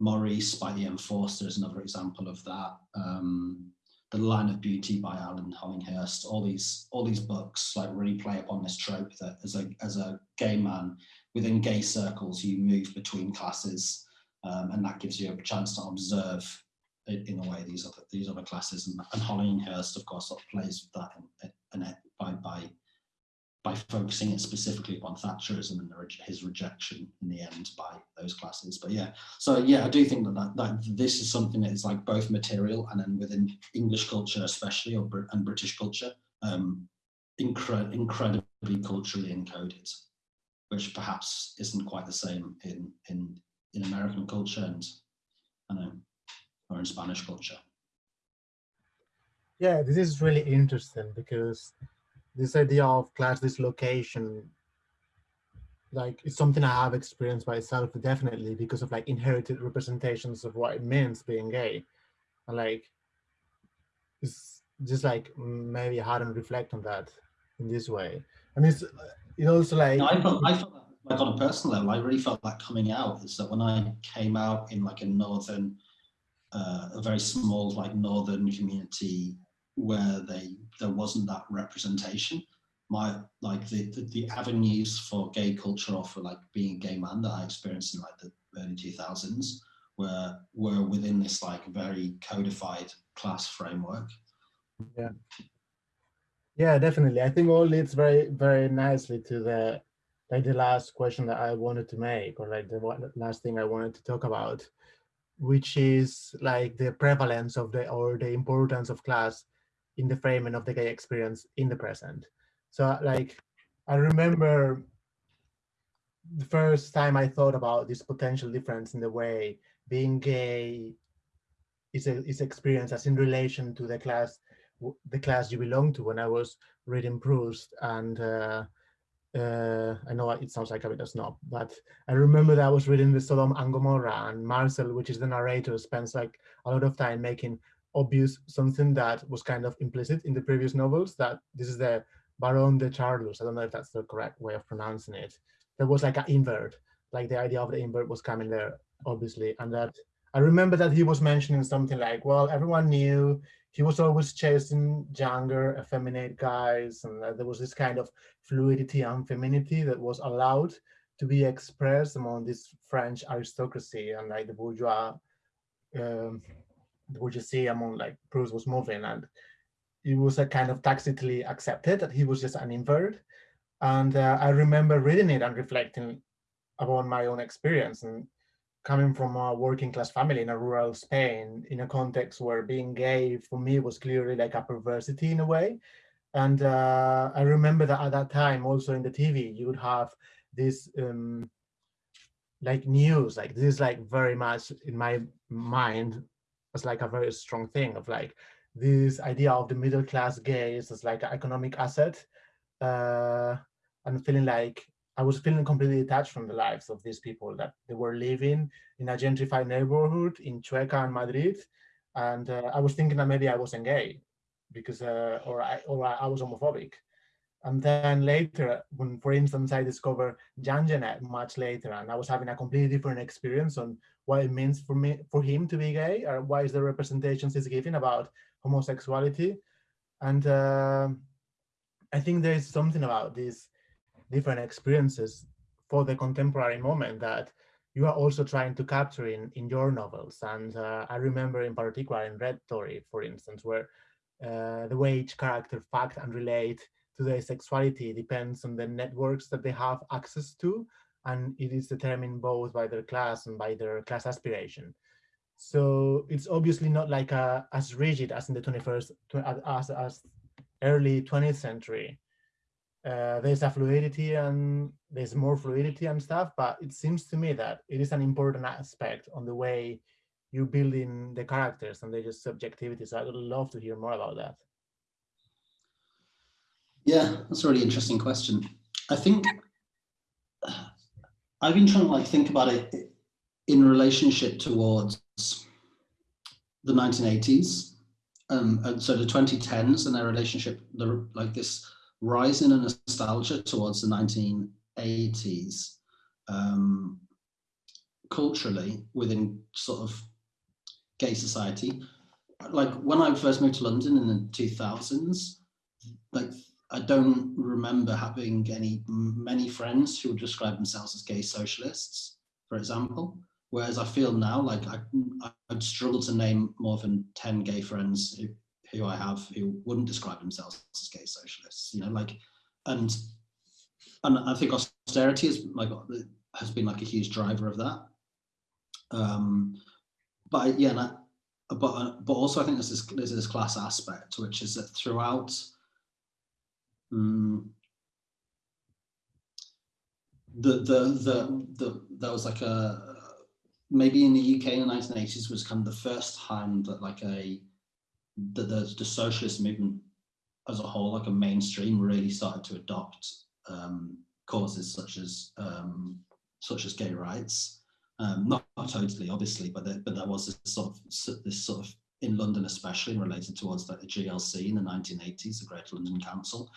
Maurice by E.M. Forster is another example of that. Um, the Line of Beauty by Alan Hollinghurst, all these all these books like really play upon this trope that as a as a gay man within gay circles you move between classes um, and that gives you a chance to observe in a way these other these other classes and, and Hollinghurst of course sort of plays with that in, by by by focusing it specifically upon Thatcherism and his rejection in the end by those classes. But yeah, so yeah, I do think that, that, that this is something that is like both material and then within English culture especially or and British culture, um, incre incredibly culturally encoded, which perhaps isn't quite the same in in in American culture and I know or in Spanish culture. Yeah, this is really interesting because this idea of class dislocation like it's something I have experienced myself definitely because of like inherited representations of what it means being gay. And like it's just like maybe I hadn't reflect on that in this way. And it's it also like no, I felt I felt that like on a personal level, I really felt that coming out is that when I came out in like a northern uh, a very small like northern community where they there wasn't that representation. My like the, the, the avenues for gay culture or for like being a gay man that I experienced in like the early 2000s were were within this like very codified class framework. Yeah. Yeah, definitely. I think all leads very, very nicely to the like the last question that I wanted to make, or like the last thing I wanted to talk about, which is like the prevalence of the or the importance of class in the framing of the gay experience in the present. So like, I remember the first time I thought about this potential difference in the way being gay is, a, is experienced as in relation to the class the class you belong to when I was reading Proust and uh, uh, I know it sounds like a bit of snob, but I remember that I was reading the Sodom and Gomorrah and Marcel, which is the narrator, spends like a lot of time making obvious something that was kind of implicit in the previous novels that this is the Baron de Charlus. I don't know if that's the correct way of pronouncing it. There was like an invert, like the idea of the invert was coming there, obviously. And that I remember that he was mentioning something like, well, everyone knew he was always chasing younger, effeminate guys. And there was this kind of fluidity and femininity that was allowed to be expressed among this French aristocracy and like the bourgeois um, you see among like Proust was moving and it was a kind of tacitly accepted that he was just an invert. And uh, I remember reading it and reflecting upon my own experience and coming from a working class family in a rural Spain in a context where being gay for me was clearly like a perversity in a way. And uh, I remember that at that time also in the TV, you would have this um, like news, like this is like very much in my mind as like a very strong thing of like this idea of the middle class gays as like an economic asset uh, and feeling like I was feeling completely detached from the lives of these people that they were living in a gentrified neighborhood in Chueca and Madrid. And uh, I was thinking that maybe I wasn't gay because, uh, or, I, or I was homophobic. And then later, when, for instance, I discovered Jean much later, and I was having a completely different experience on what it means for me for him to be gay or is the representations he's giving about homosexuality and uh, i think there is something about these different experiences for the contemporary moment that you are also trying to capture in in your novels and uh, i remember in particular in red tory for instance where uh, the way each character fact and relate to their sexuality depends on the networks that they have access to and it is determined both by their class and by their class aspiration. So it's obviously not like a, as rigid as in the 21st, as, as early 20th century uh, there's a fluidity and there's more fluidity and stuff, but it seems to me that it is an important aspect on the way you build in the characters and their subjectivity. So I would love to hear more about that. Yeah, that's a really interesting question. I think I've been trying to like think about it in relationship towards the 1980s um, and so the 2010s and their relationship, the, like this rise in a nostalgia towards the 1980s um, culturally within sort of gay society. Like when I first moved to London in the 2000s, like I don't remember having any many friends who would describe themselves as gay socialists, for example. Whereas I feel now like I, I'd struggle to name more than 10 gay friends who I have who wouldn't describe themselves as gay socialists, you know, like, and, and I think austerity is like, has been like a huge driver of that. Um, but yeah, I, but, but also I think there's this, there's this class aspect, which is that throughout, um, the, the, the, the, there was like a, maybe in the UK in the 1980s was kind of the first time that like a the, the, the socialist movement as a whole, like a mainstream, really started to adopt um, causes such as um, such as gay rights. Um, not, not totally, obviously, but there, but there was this sort of this sort of in London, especially related towards the GLC in the 1980s, the Greater London Council.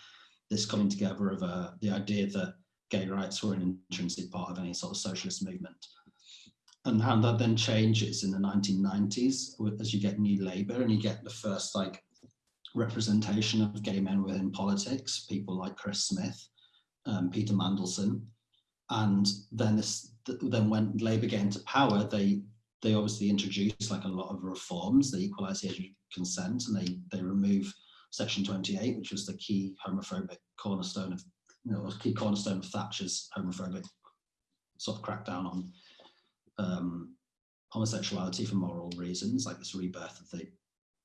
This coming together of uh, the idea that gay rights were an intrinsic part of any sort of socialist movement and how that then changes in the 1990s as you get new Labour and you get the first like representation of gay men within politics, people like Chris Smith, um, Peter Mandelson, and then this then when Labour get into power, they they obviously introduce like a lot of reforms. They equalise the age of consent and they they remove Section 28, which was the key homophobic cornerstone of you know key cornerstone of Thatcher's homophobic sort of crackdown on um, homosexuality for moral reasons, like this rebirth of the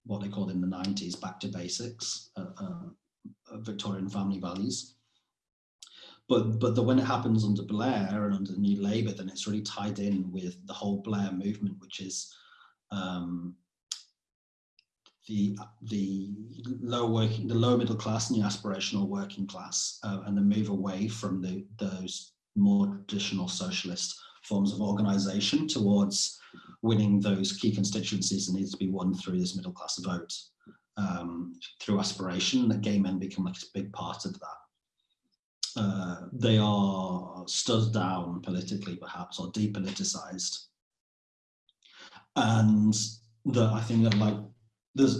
what they called in the 90s back to basics, uh, uh, Victorian family values. But but the, when it happens under Blair and under the New Labour, then it's really tied in with the whole Blair movement, which is um, the the low working, the low middle class and the aspirational working class, uh, and the move away from the those more traditional socialist forms of organisation towards winning those key constituencies that need to be won through this middle class vote, um, through aspiration, that gay men become like a big part of that. Uh, they are stood down politically perhaps or depoliticized. And the, I think that like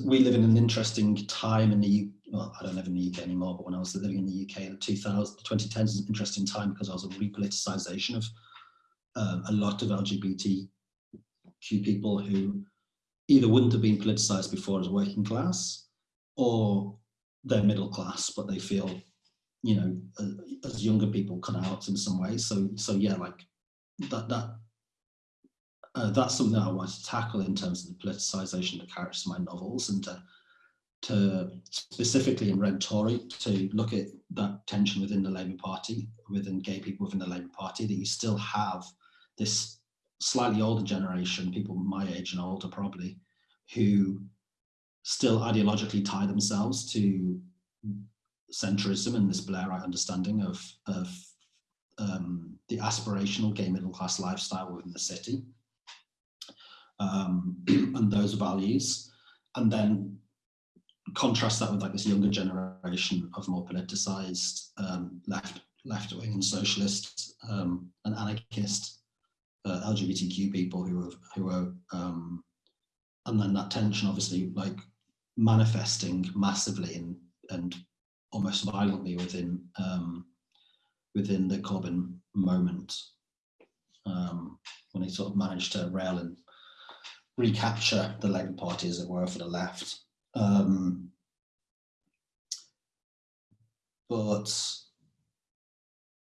we live in an interesting time in the well, I don't live in the UK anymore, but when I was living in the UK in the 2000, 2010s is an interesting time because I was a repoliticization of um, a lot of LGBTQ people who either wouldn't have been politicized before as working class or they're middle class, but they feel, you know, uh, as younger people cut out in some ways. So, so yeah, like that, that, uh, that's something that I want to tackle in terms of the politicization of the characters in my novels and to, to specifically in Red Tory to look at that tension within the Labour Party, within gay people within the Labour Party, that you still have this slightly older generation, people my age and older probably, who still ideologically tie themselves to centrism and this Blairite understanding of, of um, the aspirational gay middle class lifestyle within the city um, and those values. And then contrast that with like this younger generation of more politicized um, left left wing and socialist um, and anarchist uh, LGBTQ people who are who are um, and then that tension obviously like manifesting massively and and almost violently within um, within the Corbyn moment um, when he sort of managed to rail and recapture the Labour Party as it were for the left. Um, but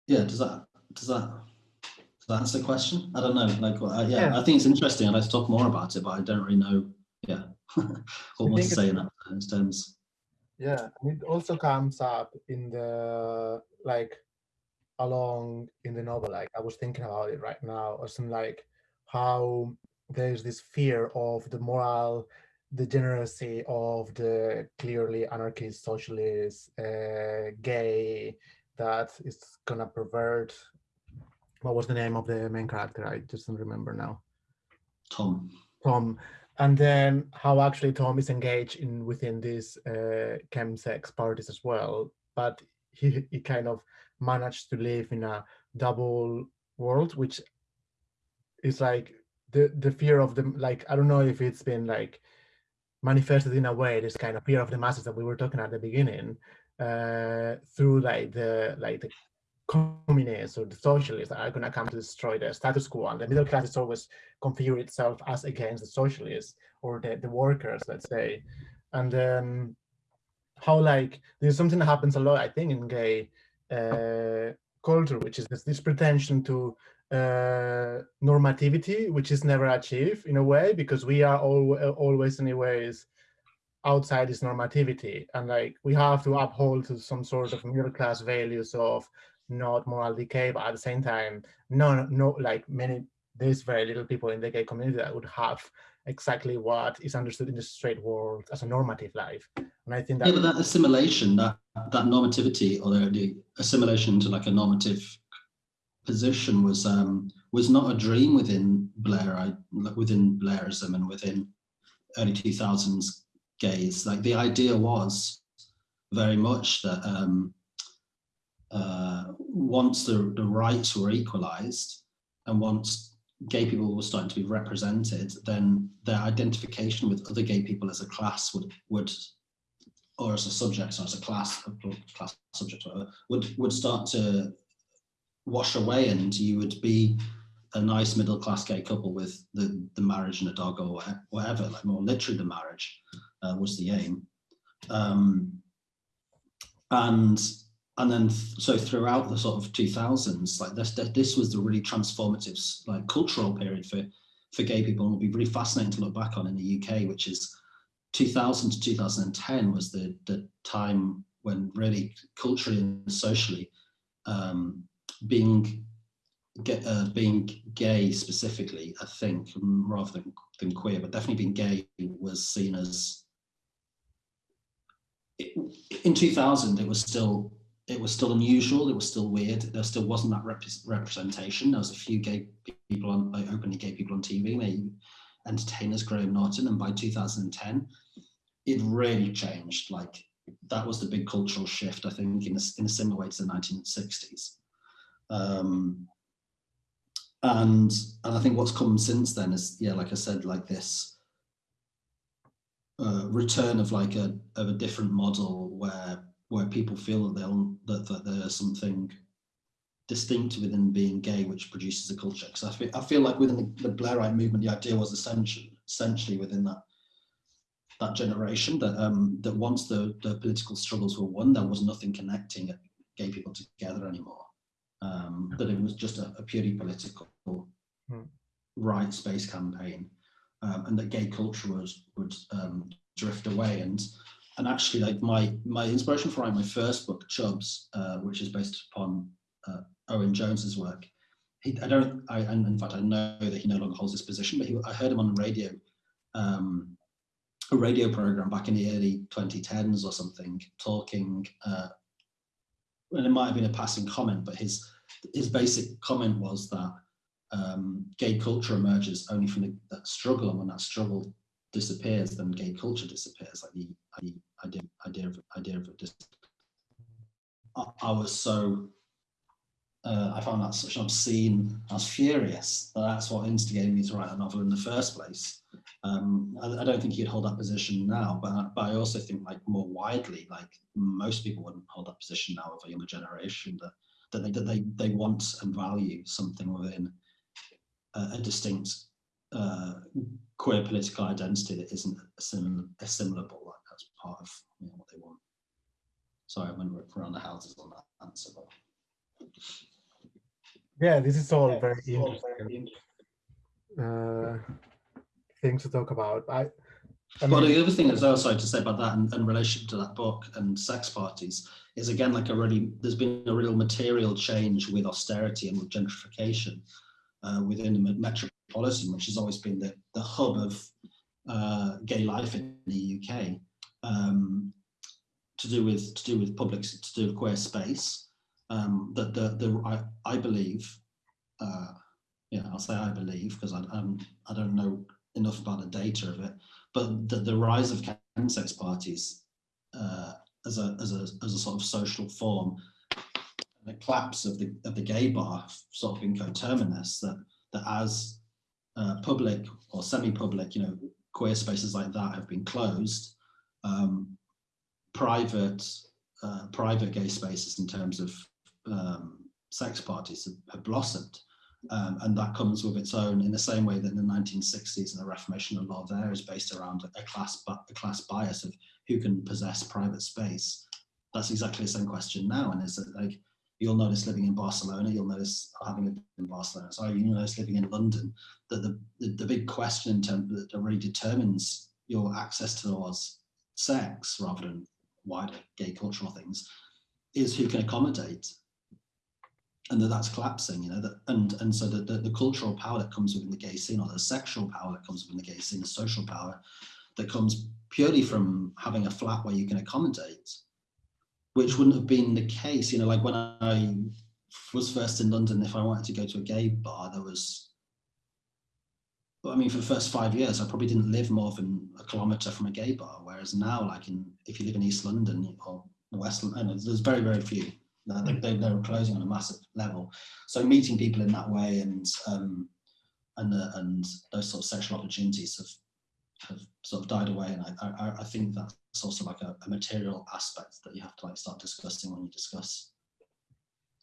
yeah, does that does that that answer the question? I don't know. Like, uh, yeah, yeah, I think it's interesting. I'd like to talk more about it, but I don't really know. Yeah, what more to say in that terms. Yeah, and it also comes up in the like along in the novel. Like I was thinking about it right now, or something like how there's this fear of the moral degeneracy of the clearly anarchist, socialist, uh, gay that is gonna pervert. What was the name of the main character? I just don't remember now. Tom. Tom, and then how actually Tom is engaged in within these uh, chemsex parties as well, but he he kind of managed to live in a double world, which is like the the fear of the like I don't know if it's been like manifested in a way this kind of fear of the masses that we were talking at the beginning uh, through like the like the communists or the socialists are going to come to destroy the status quo and the middle class is always configure itself as against the socialists or the, the workers let's say. And then how like there's something that happens a lot i think in gay uh, culture which is this, this pretension to uh, normativity which is never achieved in a way because we are all, always anyways outside this normativity. And like we have to uphold to some sort of middle class values of not moral decay, but at the same time, no, no, like many, there's very little people in the gay community that would have exactly what is understood in the straight world as a normative life. And I think that- Yeah, but that assimilation, that, that normativity or the, the assimilation to like a normative position was um, was not a dream within Blair, I, within Blairism and within early 2000s gays. Like the idea was very much that um, uh, once the, the rights were equalized and once gay people were starting to be represented, then their identification with other gay people as a class would, would or as a subject or as a class, a class subject, whatever, would, would start to wash away and you would be a nice middle class gay couple with the, the marriage and a dog or whatever, like more literally the marriage uh, was the aim. Um, and and then so throughout the sort of 2000s like this this was the really transformative like cultural period for for gay people. And it'll be really fascinating to look back on in the uk which is 2000 to 2010 was the the time when really culturally and socially um, being get, uh, being gay specifically i think rather than, than queer but definitely being gay was seen as in 2000 it was still it was still unusual. It was still weird. There still wasn't that rep representation. There was a few gay people on, like openly gay people on TV, maybe entertainers, Graham Norton. And by 2010, it really changed. Like that was the big cultural shift, I think, in a, in a similar way to the 1960s. Um, and and I think what's come since then is, yeah, like I said, like this uh, return of like a of a different model where where people feel that they'll that, that there's something distinct within being gay which produces a culture. Because I feel, I feel like within the, the Blairite movement the idea was essentially essentially within that that generation that um that once the the political struggles were won there was nothing connecting gay people together anymore. Um that it was just a, a purely political hmm. rights-based campaign um, and that gay culture was would um, drift away. And and actually like my my inspiration for writing my first book Chubz uh, which is based upon uh, owen jones's work he, i don't i and in fact i know that he no longer holds this position but he, i heard him on the radio um, a radio program back in the early 2010s or something talking uh, and it might have been a passing comment but his his basic comment was that um, gay culture emerges only from the, that struggle and when that struggle disappears, then gay culture disappears. Like the, the idea, idea of idea of this. I, I was so. Uh, I found that such an obscene. I was furious. That that's what instigated me to write a novel in the first place. Um, I, I, don't think he'd hold that position now, but but I also think like more widely, like most people wouldn't hold that position now of a younger generation that that they that they they want and value something within a, a distinct uh, queer political identity that isn't assimil assimilable. Part of you know, what they want. Sorry, I went around the houses on that answer. But... Yeah, this is all yeah, very interesting uh, things to talk about. I I Well, the other thing as well, sorry to say about that in, in relation to that book and sex parties is again like a really there's been a real material change with austerity and with gentrification uh, within the metropolitan, which has always been the, the hub of uh, gay life in the UK, um, to do with to do with public to do with queer space. Um, that the the I, I believe, uh, yeah, I'll say I believe because I um, I don't know enough about the data of it, but the, the rise of chemsex parties uh, as a as a as a sort of social form, the collapse of the of the gay bar sort of been coterminous that that as uh, public or semi-public, you know, queer spaces like that have been closed, um, private uh, private gay spaces in terms of um, sex parties have, have blossomed. Um, and that comes with its own in the same way that in the 1960s and the Reformation of law there is based around a class a class bias of who can possess private space. That's exactly the same question now, and is that like you'll notice living in Barcelona, you'll notice having lived in Barcelona, sorry, you'll notice living in London, that the, the, the big question in that really determines your access towards sex rather than wider gay cultural things is who can accommodate. And that that's collapsing, you know, that, and, and so the, the, the, cultural power that comes within the gay scene or the sexual power that comes within the gay scene, the social power that comes purely from having a flat where you can accommodate, which wouldn't have been the case, you know, like when I was first in London, if I wanted to go to a gay bar, there was, I mean, for the first five years, I probably didn't live more than a kilometre from a gay bar, whereas now, like in, if you live in East London or West London, there's very, very few they, they, they were closing on a massive level. So meeting people in that way and um, and uh, and those sort of sexual opportunities have have sort of died away. And I I, I think that's also like a, a, material aspect that you have to like start discussing when you discuss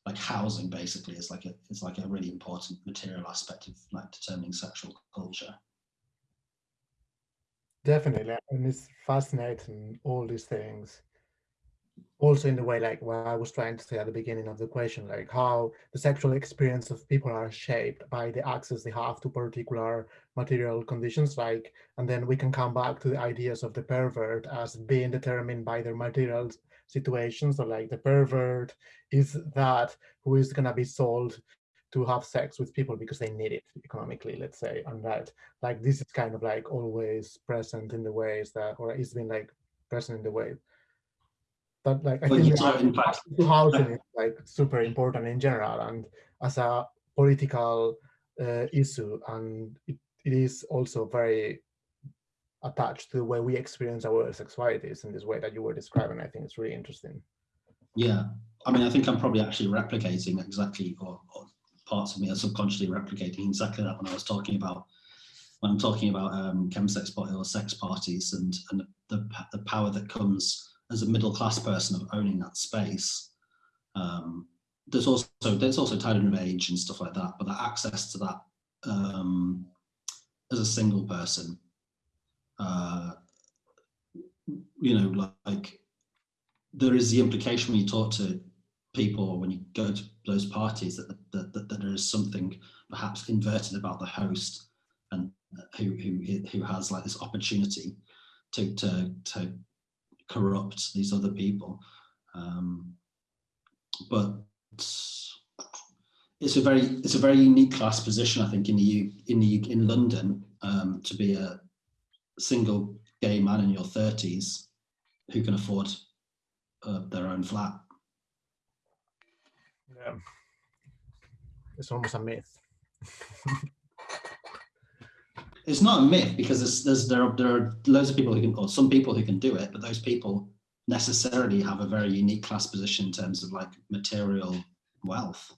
like housing. Basically, is like a it's like a really important material aspect of like determining sexual culture. Definitely, and it's fascinating all these things also in the way like what I was trying to say at the beginning of the question, like how the sexual experience of people are shaped by the access they have to particular material conditions, like, and then we can come back to the ideas of the pervert as being determined by their material situations. or like the pervert is that who is gonna be sold to have sex with people because they need it economically, let's say, and that like this is kind of like always present in the ways that, or it's been like present in the way but like I think housing is like super important in general and as a political uh, issue, and it, it is also very attached to the way we experience our sexualities in this way that you were describing. I think it's really interesting. Yeah, I mean, I think I'm probably actually replicating exactly, or, or parts of me are subconsciously replicating exactly that when I was talking about when I'm talking about um, chemsex or sex parties and and the the power that comes as a middle class person of owning that space. Um, there's also there's also tied in age and stuff like that, but the access to that um, as a single person, uh, you know, like there is the implication when you talk to people when you go to those parties that, that, that, that there is something perhaps inverted about the host and who who who has like this opportunity to to to corrupt these other people. Um, but it's a very it's a very unique class position, I think, in the U, in the in London um, to be a single gay man in your thirties who can afford uh, their own flat. Yeah, it's almost a myth. it's not a myth because there's, there's there are there are loads of people who can or some people who can do it, but those people necessarily have a very unique class position in terms of like material wealth.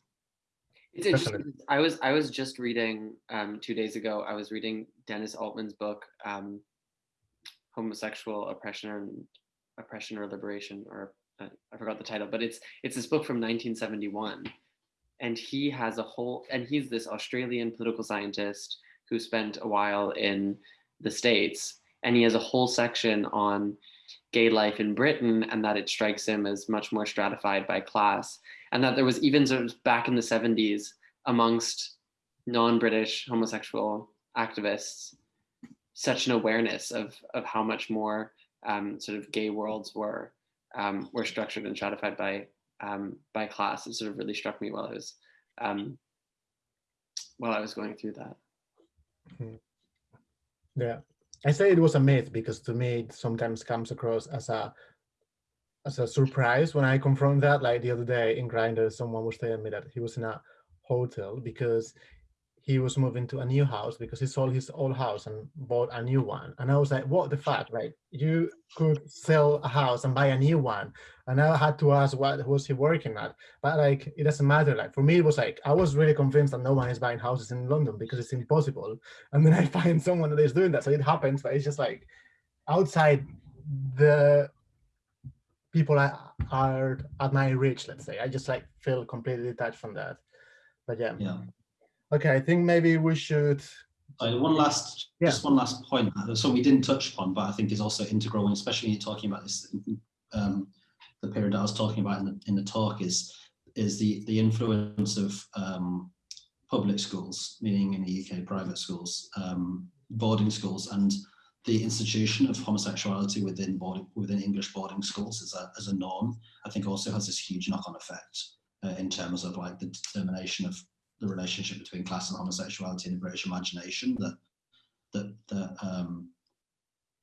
It's interesting. I was I was just reading um, two days ago. I was reading Dennis Altman's book, um, "Homosexual Oppression and Oppression or Liberation," or uh, I forgot the title, but it's it's this book from 1971, and he has a whole and he's this Australian political scientist who spent a while in the States. And he has a whole section on gay life in Britain and that it strikes him as much more stratified by class. And that there was even sort of back in the 70s amongst non-British homosexual activists, such an awareness of of how much more um, sort of gay worlds were um, were structured and stratified by um, by class. It sort of really struck me while I was um, while I was going through that. Hmm. Yeah, I say it was a myth because to me it sometimes comes across as a as a surprise when I confront that. Like the other day in Grindr, someone was telling me that he was in a hotel because he was moving to a new house because he sold his old house and bought a new one. And I was like, what the fuck? right? you could sell a house and buy a new one. And I had to ask what was he working at. But like it doesn't matter. Like for me it was like I was really convinced that no one is buying houses in London because it's impossible. And then I find someone that is doing that. So it happens, but it's just like outside the people are, are at my reach, let's say. I just like feel completely detached from that. But yeah. Yeah Okay, I think maybe we should. One last, yeah. just one last point. Uh, so we didn't touch upon, but I think is also integral, and especially you're talking about this, um, the period I was talking about in the, in the talk is is the the influence of um, public schools, meaning in the UK private schools, um, boarding schools, and the institution of homosexuality within boarding, within English boarding schools as a, as a norm, I think also has this huge knock-on effect uh, in terms of like the determination of the relationship between class and homosexuality in the British imagination that that that um,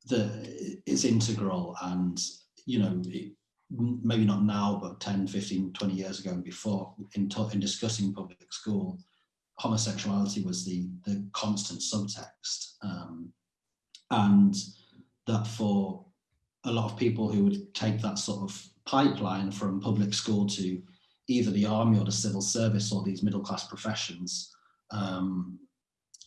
that is integral and you know it, maybe not now but 10 15 20 years ago and before in, in discussing public school homosexuality was the the constant subtext um, and that for a lot of people who would take that sort of pipeline from public school to either the army or the civil service or these middle class professions um,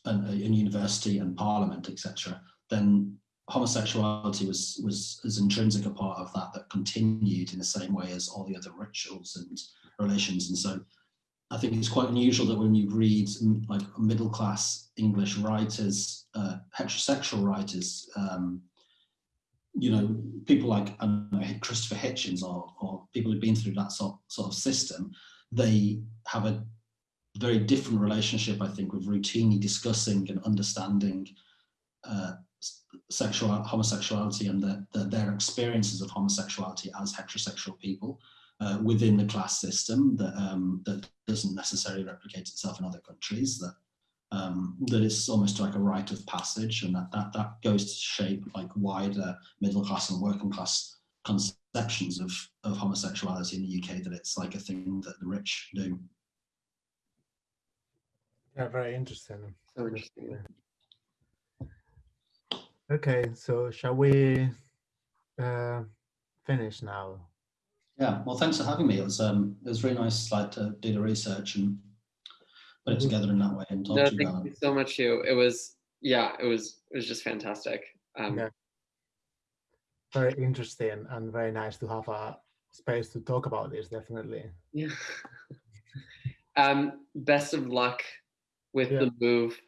and, uh, and university and parliament, etc., then homosexuality was was as intrinsic a part of that that continued in the same way as all the other rituals and relations. And so I think it's quite unusual that when you read mm, like middle class English writers, uh, heterosexual writers, um, you know, people like know, Christopher Hitchens or, or people who've been through that sort, sort of system, they have a very different relationship, I think, with routinely discussing and understanding uh, sexual homosexuality and the, the, their experiences of homosexuality as heterosexual people uh, within the class system that, um, that doesn't necessarily replicate itself in other countries, that um, that it's almost like a rite of passage and that, that, that goes to shape like wider middle class and working class conceptions of, of homosexuality in the UK, that it's like a thing that the rich do. Yeah, very interesting. So interesting. Okay, so shall we uh, finish now? Yeah, well, thanks for having me. It was um, it was really nice like to do the research and put it mm-hmm. together in that way and talk no, to you about you so much, Huw. It was, yeah, it was, it was just fantastic. Um, yeah. Very interesting and very nice to have a space to talk about this, definitely. Yeah. um, best of luck with yeah. the move.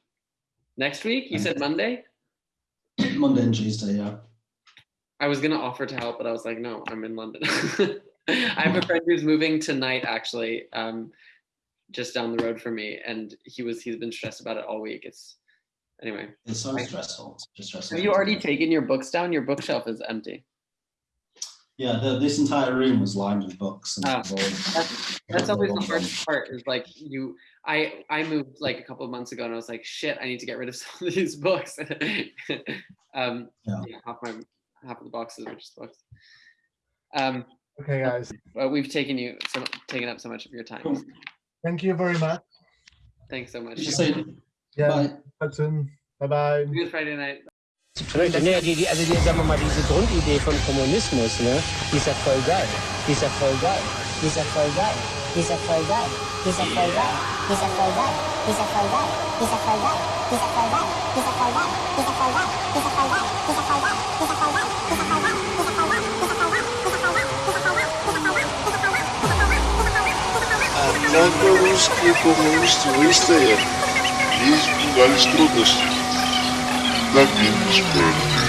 Next week, you said Monday? Monday and Tuesday, yeah. I was gonna offer to help, but I was like, no, I'm in London. I have a friend who's moving tonight, actually. Um, just down the road for me, and he was he's been stressed about it all week. It's anyway. It's so stressful. It's just stressful. Have you already taken your books down? Your bookshelf is empty. Yeah, the, this entire room was lined with books. And oh, that's, that's always the hardest part. Is like you, I, I moved like a couple of months ago, and I was like, shit, I need to get rid of some of these books. um, yeah. yeah. half my half of the boxes are just books. Um, okay, guys. Well, we've taken you, so, taken up so much of your time. Cool. Thank you very much. Thanks so much. Yeah, Bye. soon. Bye bye. Good Friday night. Die, die, also die, sagen wir mal, diese Grundidee von Kommunismus, ne. Die ist ja voll geil. Die ist ja voll geil. Die ist ja voll geil. Die ist ja voll geil. Die ist ja voll geil. Die ist ja voll geil. Die ist ja voll geil. Die ist ja voll geil. Die ist ja voll geil. Die ist ja voll geil. Die ist ja voll geil. Однако русские коммунисты выстоят. Есть бывали трудности. Так и не.